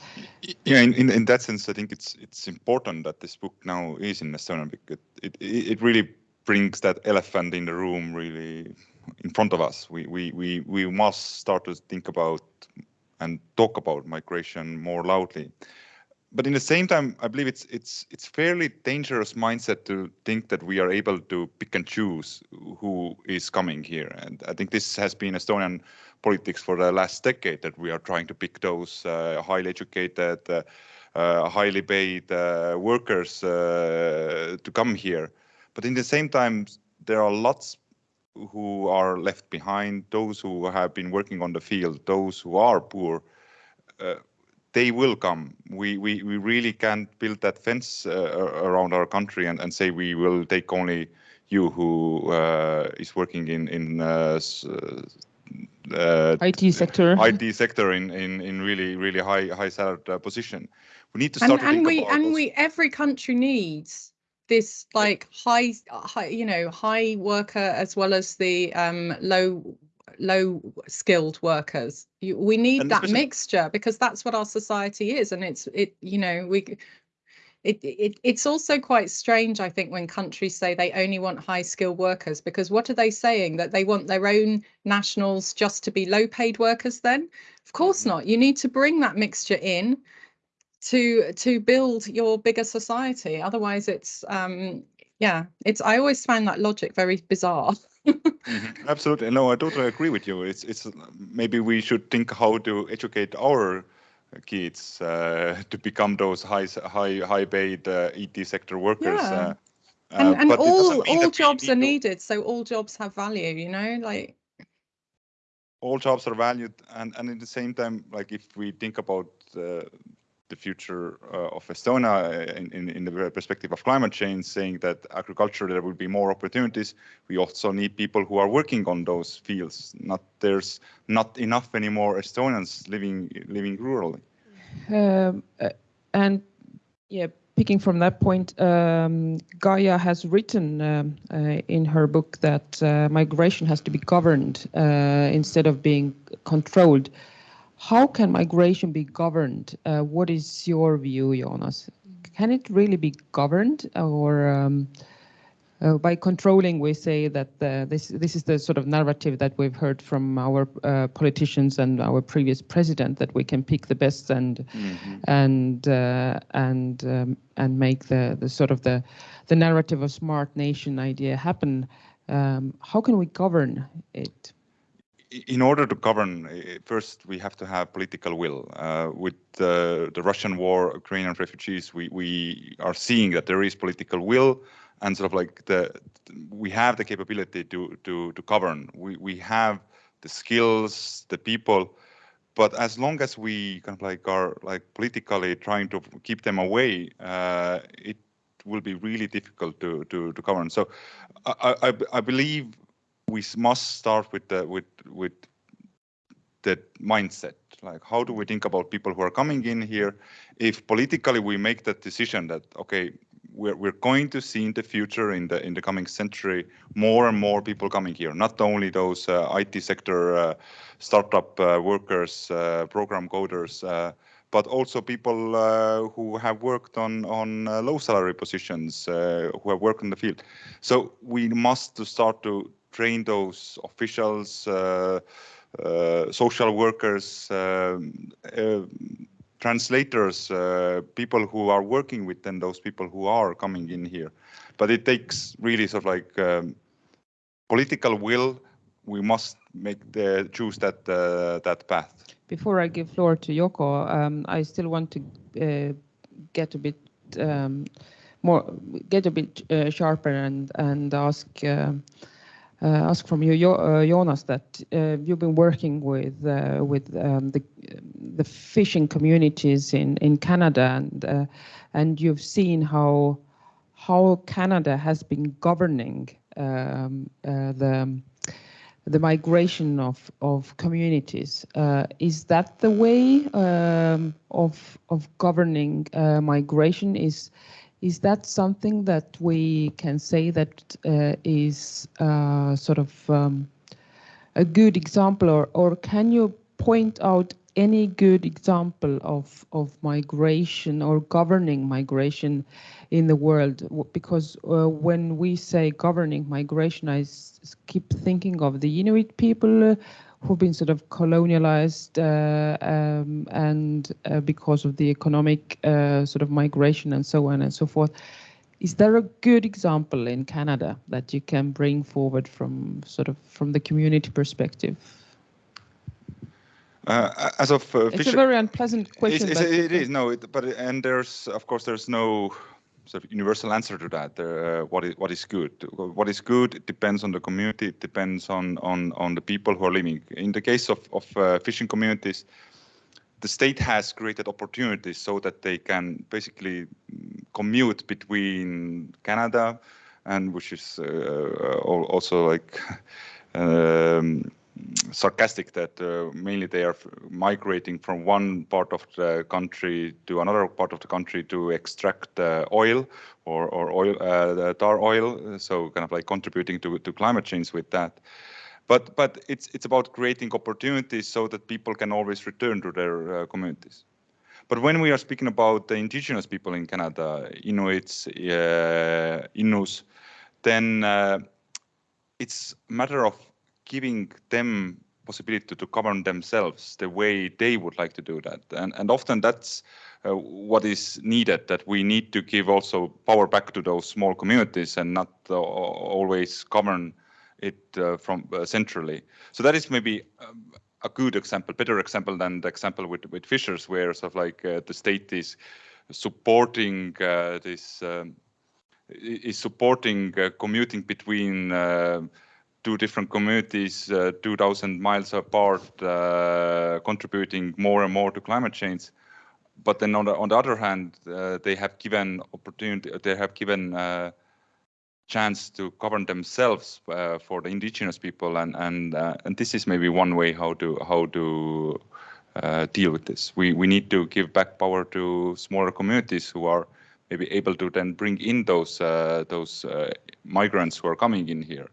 Yeah, in, in, in that sense, I think it's it's important that this book now is in Estonia because it, it, it really brings that elephant in the room really in front of us. We, we, we, we must start to think about and talk about migration more loudly. But in the same time, I believe it's it's it's fairly dangerous mindset to think that we are able to pick and choose who is coming here. And I think this has been Estonian politics for the last decade that we are trying to pick those uh, highly educated, uh, uh, highly paid uh, workers uh, to come here. But in the same time, there are lots who are left behind, those who have been working on the field, those who are poor, uh, they will come. We, we, we really can't build that fence uh, around our country and, and say we will take only you who uh, is working in, in uh, uh, IT sector. <laughs> IT sector in, in, in really, really high, high salaried uh, position. We need to start and, to and we, and those. we, every country needs this like high, high, you know, high worker as well as the um, low low skilled workers. You, we need And that especially- mixture because that's what our society is and it's it you know we it, it it's also quite strange i think when countries say they only want high skilled workers because what are they saying? That they want their own nationals just to be low paid workers then? Of course Mhm. not. You need to bring that mixture in to to build your bigger society. Otherwise it's um yeah it's i always find that logic very bizarre <laughs> Mhm, Absolutely. No, I totally agree with you. It's it's maybe we should think how to educate our kids uh, to become those high high high paid uh, IT sector workers. Yeah. Uh, and uh, and all all jobs are needed so all jobs have value you know like all jobs are valued and and at the same time like if we think about uh, the future uh, of Estonia uh, in, in, in the perspective of climate change, saying that agriculture there will be more opportunities. We also need people who are working on those fields. Not there's not enough anymore Estonians living living rurally. Um, uh, and yeah, picking from that point, um, Gaia has written um, uh, in her book that uh, migration has to be governed uh, instead of being controlled. How can migration be governed? Uh, what is your view, Joonas? Can it really be governed, or um, uh, by controlling, we say that uh, this this is the sort of narrative that we've heard from our uh, politicians and our previous president that we can pick the best and and uh, and um, and make the the sort of the the narrative of smart nation idea happen. Um, how can we govern it? In order to govern, uh, first we have to have political will. Uh, with the, the Russian war, Ukrainian refugees, we, we are seeing that there is political will and sort of like the we have the capability to to to govern. We we have the skills, the people, but as long as we kind of like are like politically trying to keep them away, uh, it will be really difficult to to to govern. So I I, I believe we must start with the with with the mindset. Like how do we think about people who are coming in here? If politically we make that decision that okay we're, we're going to see in the future in the in the coming century more and more people coming here. Not only those uh, IT sector uh, startup uh, workers uh, program coders uh, but also people uh, who have worked on on low salary positions, who have worked in the field. So we must to start to train those officials, uh, uh, social workers, um, translators, people who are working with then those people who are coming in here. But it takes really sort of like um, political will. We must make the choose that uh, that path. Before I give floor to Yoko, um, I still want to uh, get a bit um, more, get a bit uh, sharper and and ask. Uh, uh, ask from you, uh, Joonas, that you've been working with with um, the the fishing communities in in Canada, and and you've seen how how Canada has been governing um, the the migration of of communities. Uh, is that the way um, of of governing uh, migration? Is is that something that we can say that uh, is uh, sort of um, a good example, or or can you point out any good example of of migration or governing migration in the world? Because uh, when we say governing migration I keep thinking of the Inuit people uh, who've been sort of colonialized uh, um, and uh, because of the economic uh, sort of migration and so on and so forth is there a good example in Canada that you can bring forward from sort of from the community perspective uh, as of it's a very unpleasant question. It's, it's, it is no, it, but and there's of course there's no sort of universal answer to that. Uh, what is what is good? What is good? It depends on the community. It depends on on on the people who are living. In the case of of uh, fishing communities, the state has created opportunities so that they can basically commute between Canada and which is uh, also like. <laughs> Um, sarcastic that uh, mainly they are migrating from one part of the country to another part of the country to extract oil or, or oil, uh, tar oil, so kind of like contributing to, to climate change with that. But, but it's, it's about creating opportunities so that people can always return to their uh, communities. But when we are speaking about the indigenous people in Canada, Inuits, uh, Innus, then uh, it's a matter of giving them possibility to, govern themselves the way they would like to do that. And, and often that's uh, what is needed, that we need to give also power back to those small communities and not uh, always govern it uh, from uh, centrally. So that is maybe um, a good example, better example than the example with, with fishers, where sort of like uh, the state is supporting uh, this, um, is supporting commuting between two different communities, uh, 2,000 miles apart, uh, contributing more and more to climate change. But then on the, on the other hand, uh, they have given opportunity, they have given uh, chance to govern themselves uh, for the indigenous people, and and uh, and this is maybe one way how to how to deal with this. We we need to give back power to smaller communities who are maybe able to then bring in those those migrants who are coming in here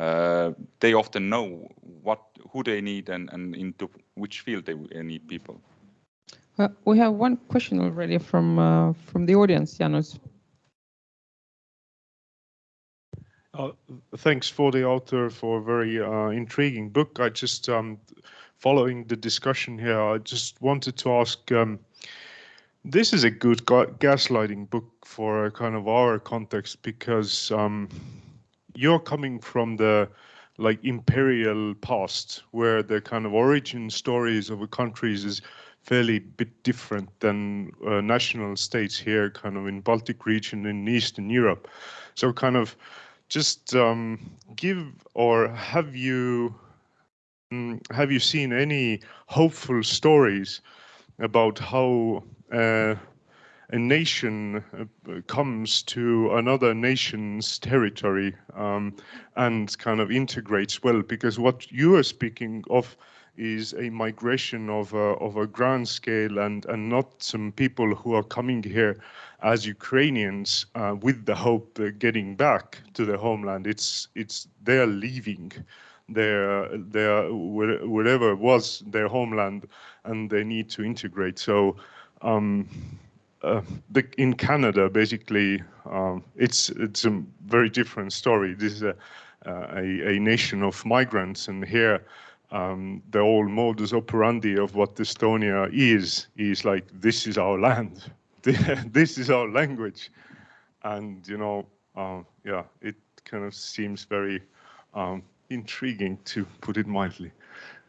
uh, they often know what who they need and, and into which field they need people. Uh, we have one question already from uh, from the audience, Joonas. Uh, thanks for the author for a very uh, intriguing book. I just um, following the discussion here. I just wanted to ask. Um, this is a good gaslighting book for kind of our context because um, you're coming from the like imperial past where the kind of origin stories of countries is fairly bit different than uh, national states here kind of in baltic region in eastern europe. So kind of just um, give or have you um, have you seen any hopeful stories about how uh, a nation uh, comes to another nation's territory um, and kind of integrates well, because what you are speaking of is a migration of a, of a grand scale and, and not some people who are coming here as Ukrainians uh, with the hope of getting back to their homeland. It's, it's they're leaving their, their wherever was their homeland and they need to integrate. So um, uh, the, in Canada, basically, um, it's it's a very different story. This is a, uh, a, a nation of migrants, and here um, the whole modus operandi of what Estonia is is like this is our land, <laughs> this is our language, and you know, uh, yeah, it kind of seems very um, intriguing to put it mildly.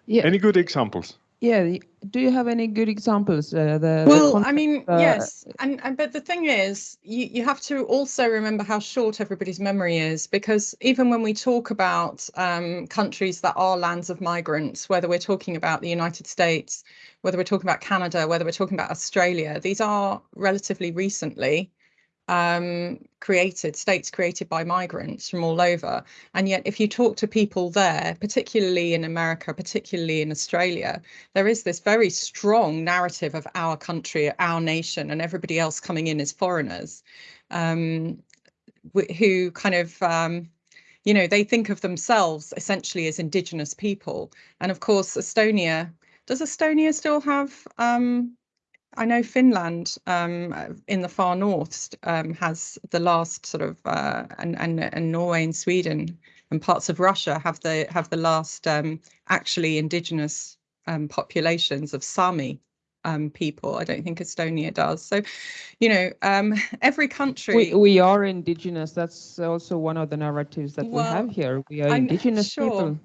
Yeah. Any good examples? Yeah. Do you have any good examples? Uh, the, well, the I mean, uh, yes, and, and but the thing is, you, you have to also remember how short everybody's memory is, because even when we talk about um, countries that are lands of migrants, whether we're talking about the United States, whether we're talking about Canada, whether we're talking about Australia, these are relatively recently um, created, states created by migrants from all over. And yet, if you talk to people there, particularly in America, particularly in Australia, there is this very strong narrative of our country, our nation, and everybody else coming in as foreigners um, who kind of. Um, you know, they think of themselves essentially as indigenous people. And of course, Estonia, does Estonia still have um, I know Finland um, in the far north um, has the last sort of, uh, and, and and Norway and Sweden and parts of Russia have the have the last um, actually indigenous um, populations of Sami um, people. I don't think Estonia does. So, you know, um, <laughs> every country. We, we are indigenous. That's also one of the narratives that Well, we have here. We are indigenous sure. people.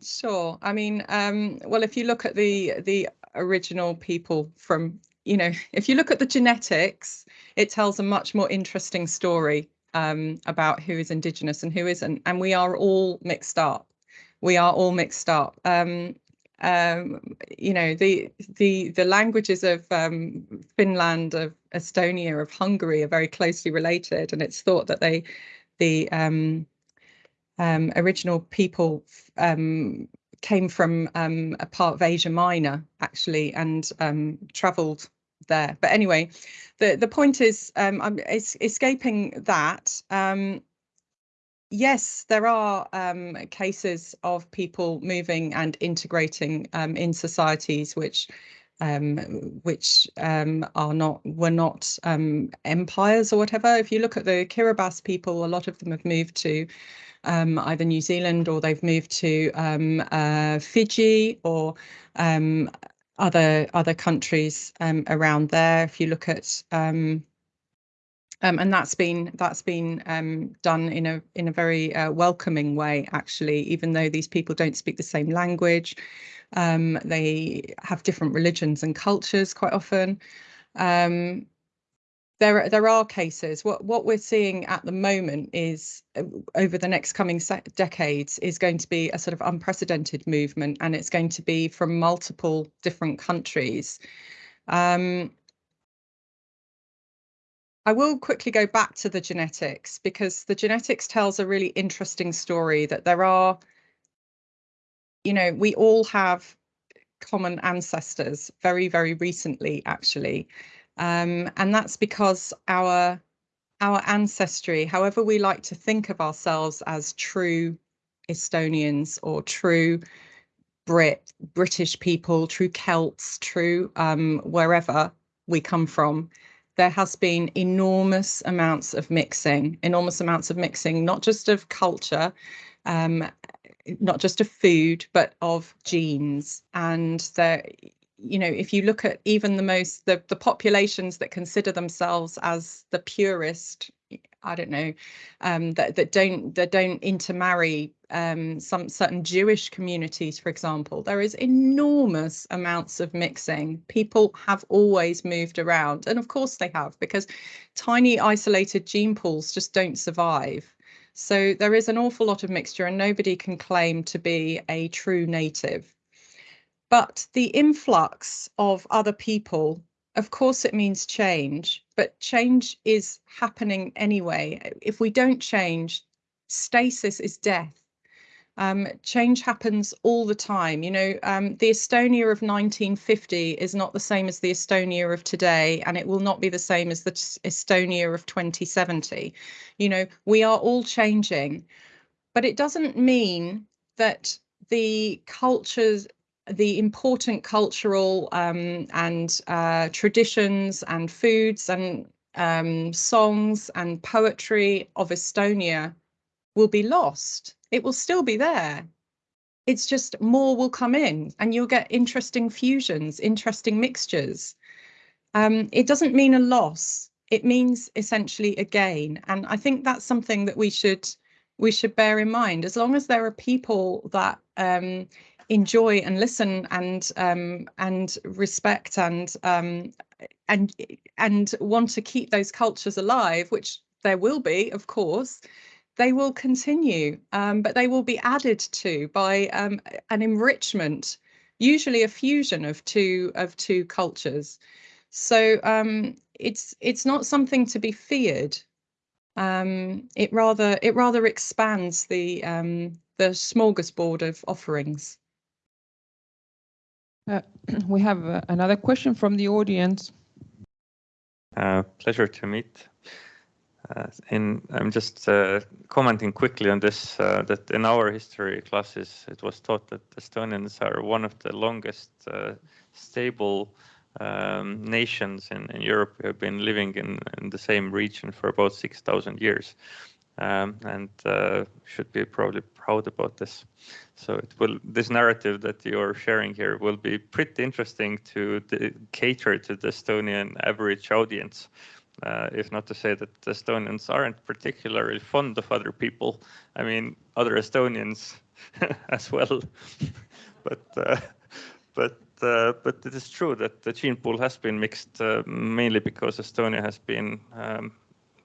Sure. I mean, um, well, if you look at the the original people from, you know, if you look at the genetics, it tells a much more interesting story um, about who is indigenous and who isn't, and we are all mixed up. We are all mixed up. Um, um, you know, the the the languages of um, Finland, of Estonia, of Hungary are very closely related, and it's thought that they the um, um, original people came from um, a part of Asia Minor, actually, and um, travelled there. But anyway, the the point is, um, I'm es- escaping that. Um, yes, there are um, cases of people moving and integrating um, in societies which. Um, which um, are not were not um, empires or whatever. If you look at the Kiribati people, a lot of them have moved to um, either New Zealand or they've moved to um, uh, Fiji or um, other other countries around there. If you look at um, and that's been that's been um, done in a in a very uh, welcoming way, actually. Even though these people don't speak the same language, um, they have different religions and cultures quite often. Um, there there are cases. What what we're seeing at the moment is uh, over the next coming decades is going to be a sort of unprecedented movement, and it's going to be from multiple different countries. Um, I will quickly go back to the genetics because the genetics tells a really interesting story that there are, you know, we all have common ancestors very, very recently, actually. Um, and that's because our our ancestry, however we like to think of ourselves as true Estonians or true Brit, British people, true Celts, true um, wherever we come from, there has been enormous amounts of mixing, enormous amounts of mixing, not just of culture, um, not just of food, but of genes. And there, you know, if you look at even the most the the populations that consider themselves as the purest, I don't know, um, that that don't that don't intermarry. Um, some certain Jewish communities, for example, there is enormous amounts of mixing. People have always moved around, and of course they have, because tiny isolated gene pools just don't survive. So there is an awful lot of mixture, and nobody can claim to be a true native. But the influx of other people, of course, it means change, but change is happening anyway. If we don't change, stasis is death. Um, change happens all the time. You know, um, the Estonia of 1950 is not the same as the Estonia of today, and it will not be the same as the Estonia of 2070. You know, we are all changing, but it doesn't mean that the cultures the important cultural um, and uh, traditions and foods and um, songs and poetry of Estonia will be lost. It will still be there. It's just more will come in and you'll get interesting fusions, interesting mixtures. Um, it doesn't mean a loss. It means essentially a gain. And I think that's something that we should we should bear in mind. As long as there are people that um, enjoy and listen and um, and respect and um, and and want to keep those cultures alive, which there will be, of course, they will continue, um, but they will be added to by um, an enrichment, usually a fusion of two of two cultures. So um, it's it's not something to be feared. Um, it rather it rather expands the um, the smorgasbord of offerings. Uh, <clears throat> we have uh, another question from the audience. Uh, pleasure to meet. Uh, in, I'm just uh, commenting quickly on this, uh, that in our history classes, it was taught that Estonians are one of the longest stable um, nations in, in, Europe. We have been living in, in the same region for about 6,000 years um, and should be probably proud about this. So it will this narrative that you're sharing here will be pretty interesting to the, cater to the Estonian average audience. Uh, if not to say that Estonians aren't particularly fond of other people. I mean, other Estonians <laughs> as well. <laughs> but uh, but uh, but it is true that the gene pool has been mixed uh, mainly because Estonia has been um,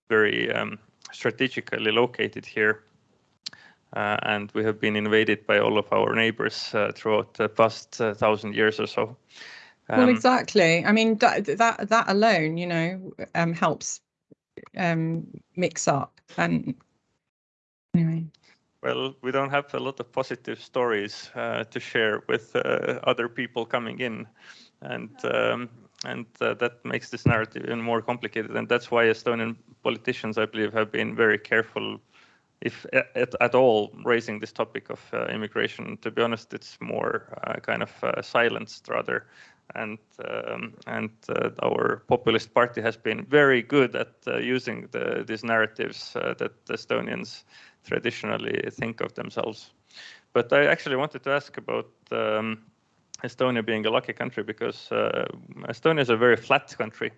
very um, strategically located here and we have been invaded by all of our neighbors uh, throughout the past uh, thousand years or so. Um, well, exactly. I mean, that that that alone, you know, um, helps um, mix up. And anyway. Well, we don't have a lot of positive stories uh, to share with uh, other people coming in, and um, and uh, that makes this narrative even more complicated. And that's why Estonian politicians, I believe, have been very careful if at, at all raising this topic of uh, immigration. To be honest, it's more uh, kind of uh, silenced rather. And um, and uh, our populist party has been very good at uh, using the, these narratives uh, that Estonians traditionally think of themselves. But I actually wanted to ask about um, Estonia being a lucky country because Estonia is a very flat country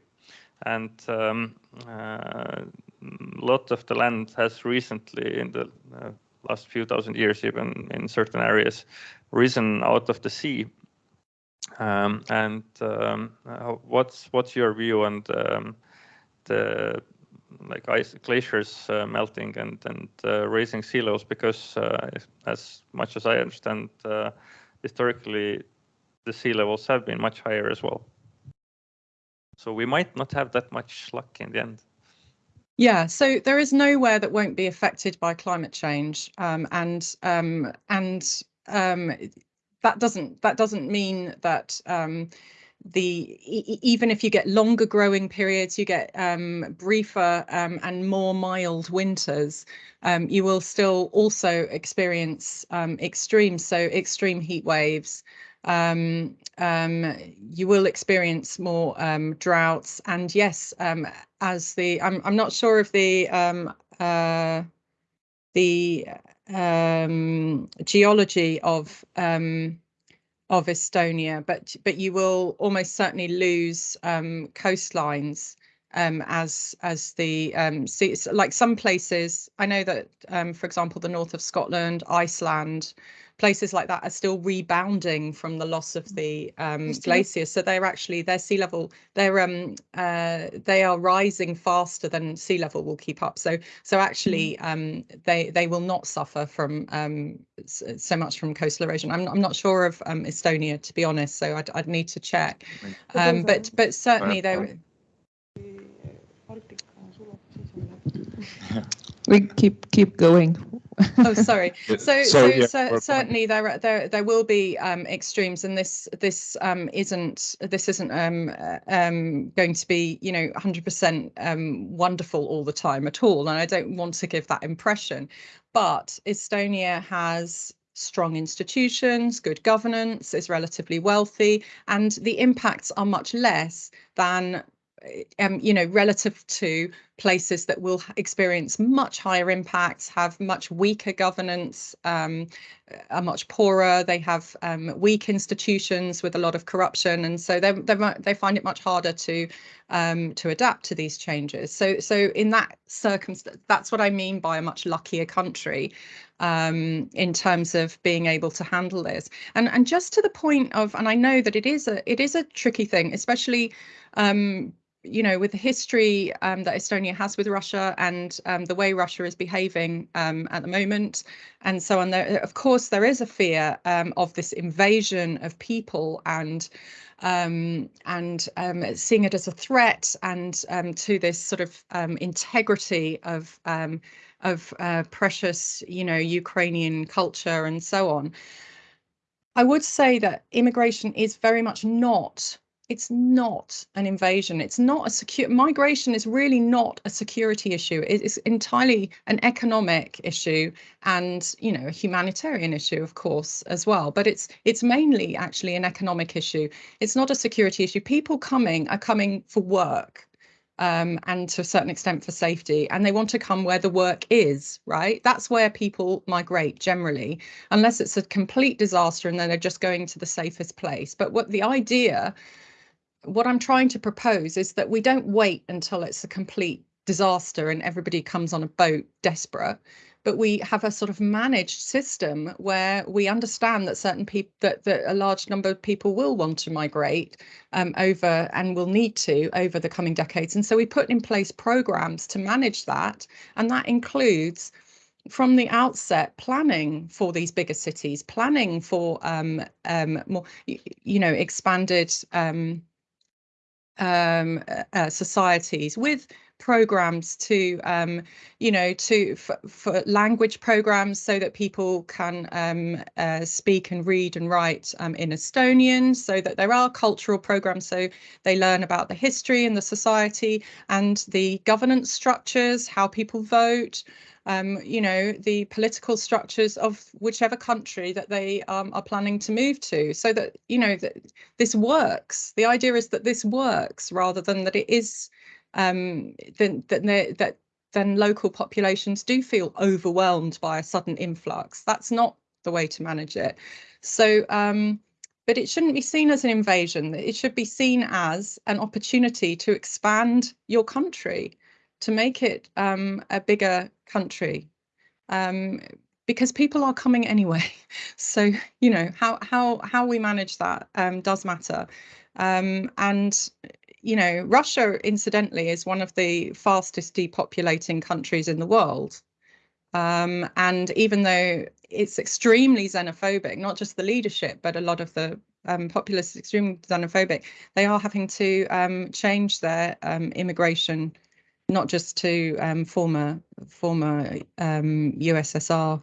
and um, uh, lot of the land has recently, in the uh, last few thousand years, even in certain areas, risen out of the sea. Um, and um, what's what's your view on the, um, the like ice glaciers uh, melting and and uh, raising sea levels? Because uh, as much as I understand, uh, historically, the sea levels have been much higher as well. So we might not have that much luck in the end. Yeah, so there is nowhere that won't be affected by climate change, um, and um, and um, that doesn't that doesn't mean that um, the even if you get longer growing periods, you get um, briefer um, and more mild winters, you will still also experience extremes, so extreme heat waves um, um, you will experience more um, droughts. And yes, um, as the I'm I'm not sure if the um, uh, the um, geology of of Estonia, but but you will almost certainly lose coastlines um, as as the um, see, like some places. I know that, um, for example, the north of Scotland, Iceland, places like that are still rebounding from the loss of the um, glaciers. So they're actually their sea level they're um uh, they are rising faster than sea level will keep up. So so actually mm. um, they they will not suffer from um, so much from coastal erosion. I'm I'm not sure of um, Estonia to be honest. So I'd I'd need to check. Um, but but certainly they. <laughs> we keep keep going <laughs> oh, sorry. So, so, so, yeah, so certainly there there there will be um, extremes, and this this um, isn't this isn't um, uh, um, going to be you know 100% um, wonderful all the time at all, and I don't want to give that impression. But Estonia has strong institutions, good governance, is relatively wealthy, and the impacts are much less than um, you know, relative to places that will experience much higher impacts, have much weaker governance, um, are much poorer. They have um, weak institutions with a lot of corruption, and so they they they find it much harder to um, to adapt to these changes. So so in that circumstance, that's what I mean by a much luckier country um, in terms of being able to handle this. And and just to the point of, and I know that it is a it is a tricky thing, especially um, you know, with the history um, that Estonia has with Russia and um, the way Russia is behaving um, at the moment, and so on, there, of course, there is a fear um, of this invasion of people and um, and um, seeing it as a threat and to this sort of integrity of of uh, precious, you know, Ukrainian culture and so on. I would say that immigration is very much not it's not an invasion. It's not a secure migration is really not a security issue. It's entirely an economic issue and you know a humanitarian issue, of course, as well. But it's it's mainly actually an economic issue. It's not a security issue. People coming are coming for work. Um, and to a certain extent for safety, and they want to come where the work is, right? That's where people migrate generally, unless it's a complete disaster and then they're just going to the safest place. But what the idea what I'm trying to propose is that we don't wait until it's a complete disaster and everybody comes on a boat desperate but we have a sort of managed system where we understand that certain people that, that a large number of people will want to migrate um, over and will need to over the coming decades. And so we put in place programs to manage that and that includes from the outset planning for these bigger cities planning for um, um, more you know expanded um, um, uh, societies with programs to um, you know to for, for, language programs so that people can um, uh, speak and read and write um, in Estonian so that there are cultural programs so they learn about the history and the society and the governance structures how people vote um, you know, the political structures of whichever country that they um, are planning to move to, so that you know that this works. The idea is that this works rather than that it is um, that that then local populations do feel overwhelmed by a sudden influx. That's not the way to manage it. So. Um, but it shouldn't be seen as an invasion. It should be seen as an opportunity to expand your country to make it um, a bigger country um, because people are coming anyway. <laughs> So you know how how how we manage that um, does matter. Um, and you know Russia, incidentally, is one of the fastest depopulating countries in the world. Um, and even though it's extremely xenophobic, not just the leadership, but a lot of the um, populace is extremely xenophobic, they are having to um, change their um, immigration not just to um, former former um, USSR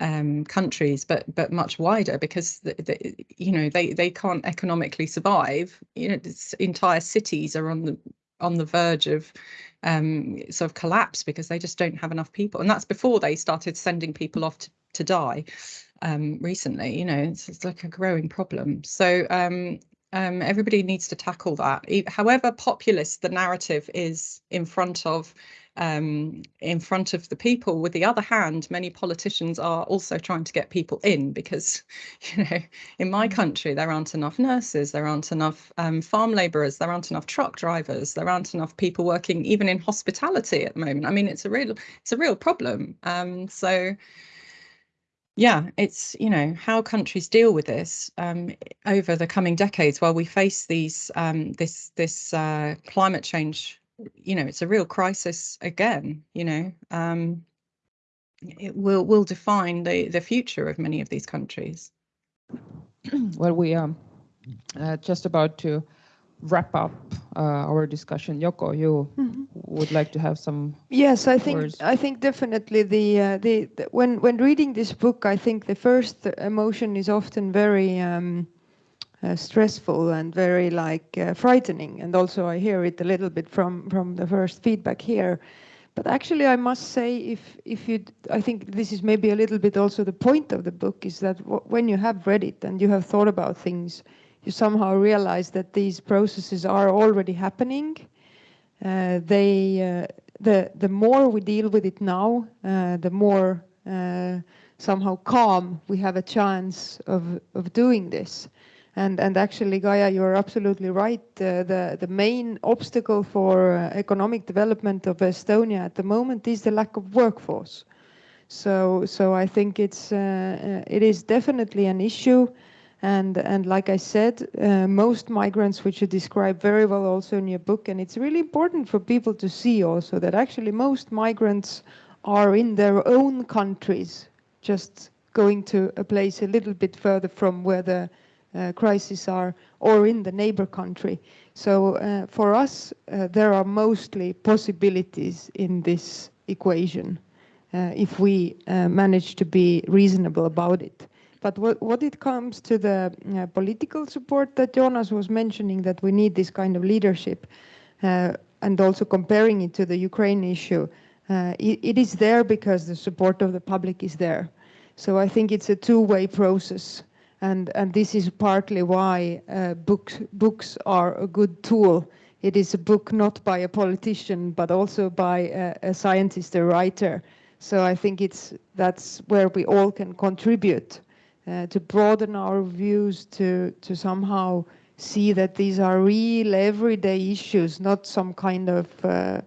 um, countries, but but much wider because the, the, you know they they can't economically survive. You know, entire cities are on the on the verge of um, sort of collapse because they just don't have enough people, and that's before they started sending people off to, to die. Um, recently, you know, it's, it's, like a growing problem. So um, everybody needs to tackle that. However populist the narrative is in front of um, in front of the people. With the other hand, many politicians are also trying to get people in because, <laughs> you know, in my mm. country there aren't enough nurses, there aren't enough um, farm labourers, there aren't enough truck drivers, there aren't enough people working even in hospitality at the moment. I mean, it's a real it's a real problem. Um, so yeah, it's you know how countries deal with this um, over the coming decades while we face these um, this this uh, climate change. You know, it's a real crisis again. You know, um, it will will define the the future of many of these countries. <clears throat> well, we are uh, just about to wrap up uh, our discussion. Yoko, you mm -hmm. would like to have some. Yes, I think words. I think definitely the, uh, the, the when when reading this book, I think the first emotion is often very um, uh, stressful and very like uh, frightening, and also I hear it a little bit from from the first feedback here. But actually, I must say, if if you, I think this is maybe a little bit also the point of the book is that when you have read it and you have thought about things, you somehow realize that these processes are already happening. Uh, they uh, the the more we deal with it now, uh, the more uh, somehow calm we have a chance of of doing this. And, and actually, Gaia, you're absolutely right. Uh, the, the main obstacle for uh, economic development of Estonia at the moment is the lack of workforce. So, so I think it's, uh, it is definitely an issue. And, and like I said, uh, most migrants, which you describe very well also in your book, and it's really important for people to see also that actually most migrants are in their own countries, just going to a place a little bit further from where the uh, crises are or in the neighbor country. So uh, for us, uh, there are mostly possibilities in this equation uh, if we uh, manage to be reasonable about it. But what, what it comes to the uh, political support that Joonas was mentioning, that we need this kind of leadership, and also comparing it to the Ukraine issue, it, it is there because the support of the public is there. So I think it's a two-way process and and this is partly why uh, books books are a good tool. It is a book not by a politician, but also by a, a scientist, a writer. So I think it's that's where we all can contribute uh, to broaden our views, to to somehow see that these are real everyday issues, not some kind of uh,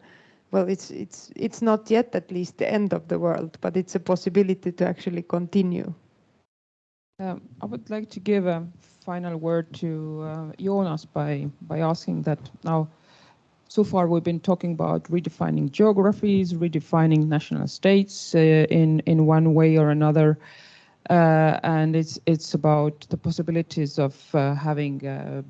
well, it's it's it's not yet at least the end of the world, but it's a possibility to actually continue. Um, I would like to give a final word to uh, Joonas by, by asking that now, so far we've been talking about redefining geographies, redefining national states uh, in, in one way or another. Uh, and it's, it's about the possibilities of uh, having uh,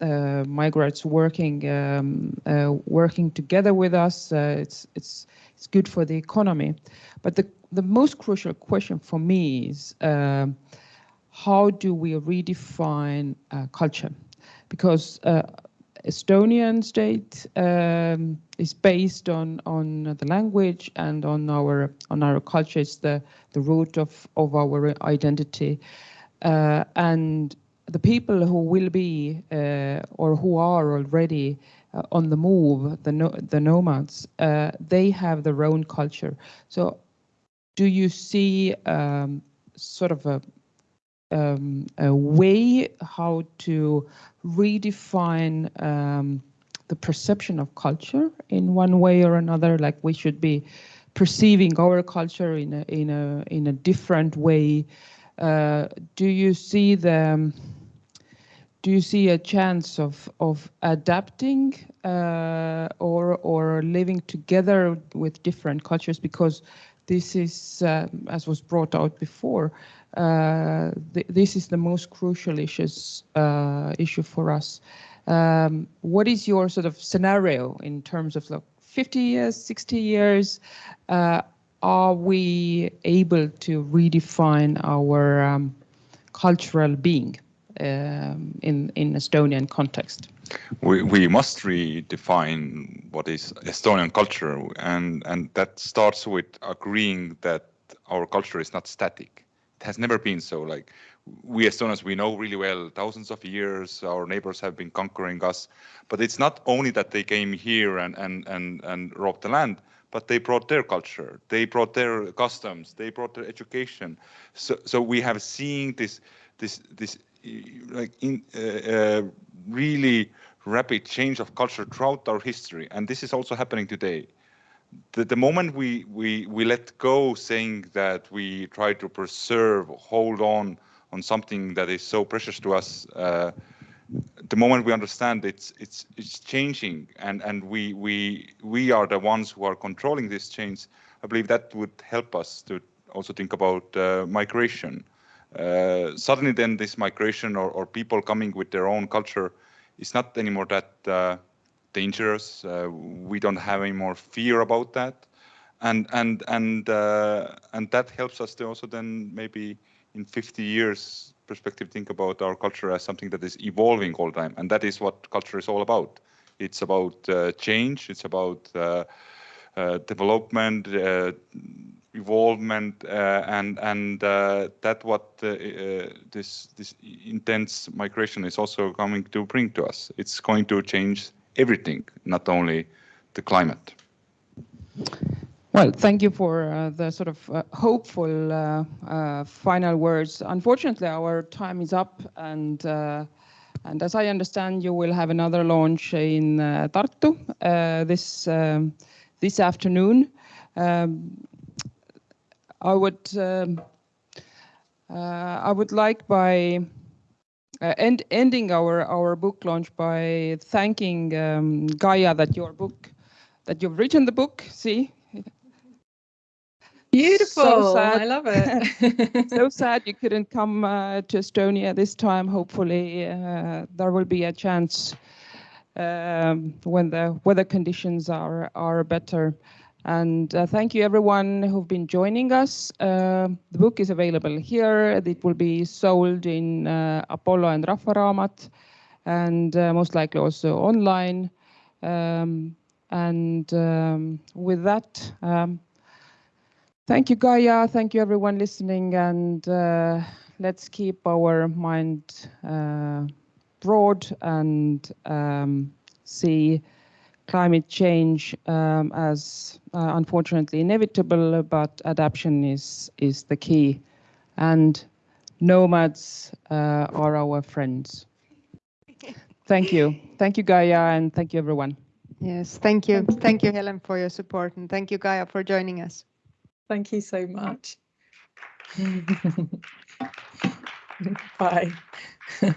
uh, migrants working um, uh, working together with us. Uh, it's it's it's good for the economy, but the the most crucial question for me is um, how do we redefine culture? Because Estonian state um, is based on on the language and on our on our culture. It's the the root of of our identity, uh, and the people who will be uh, or who are already uh, on the move, the no, the nomads, uh, they have their own culture. So do you see um, sort of a, um, a way how to redefine um, the perception of culture in one way or another? Like we should be perceiving our culture in a in a in a different way. Uh, do you see the do you see a chance of of adapting uh, or or living together with different cultures because this is, um, as was brought out before, uh, th this is the most crucial issues, uh, issue for us. Um, what is your sort of scenario in terms of like 50 years, 60 years? Uh, are we able to redefine our um, cultural being um, in, in Estonian context? we, we must redefine what is Estonian culture, and and that starts with agreeing that our culture is not static. Has never been so. Like we Estonians, we know really well. Thousands of years, our neighbors have been conquering us, but it's not only that they came here and and and and robbed the land, but they brought their culture, they brought their customs, they brought their education. So so we have seen this this this like in uh, uh, really rapid change of culture throughout our history, and this is also happening today. The, the moment we, we, we let go saying that we try to preserve, hold on on something that is so precious to us, uh, the moment we understand it's it's it's changing and and we we we are the ones who are controlling this change i believe that would help us to also think about uh, migration. Uh, suddenly then this migration or, or people coming with their own culture is not anymore that uh, dangerous. Uh, we don't have any more fear about that, and and and uh, and that helps us to also then maybe in 50 years perspective think about our culture as something that is evolving all the time, and that is what culture is all about. It's about uh, change. It's about uh, development, uh, uh, and and that what this this intense migration is also coming to bring to us. It's going to change everything, not only the climate. Well, thank you for uh, the sort of uh, hopeful uh, uh, final words. Unfortunately, our time is up, and uh, and as I understand, you will have another launch in uh, Tartu this um, this afternoon. Um, I would um, I would like by uh, end, ending our our book launch by thanking um, Gaia that your book that you've written the book. See, Beautiful. sad. I love it. <laughs> so sad you couldn't come uh, to Estonia this time. Hopefully, uh, there will be a chance um, when the weather conditions are are better. And uh, thank you everyone who've been joining us. Uh, the book is available here. It will be sold in uh, Apollo and Rahva Raamat, and uh, most likely also online. Um, and um, with that. Um, Thank you, Gaia. Thank you, everyone listening. And uh, let's keep our mind uh, broad and um, see climate change um, as uh, unfortunately inevitable, but adaptation is, is the key. And nomads uh, are our friends. Thank you. Thank you, Gaia, and thank you, everyone. Yes, thank you. Thank you, Helen, for your support. And thank you, Gaia, for joining us. Thank you so much. <laughs> Bye. <laughs>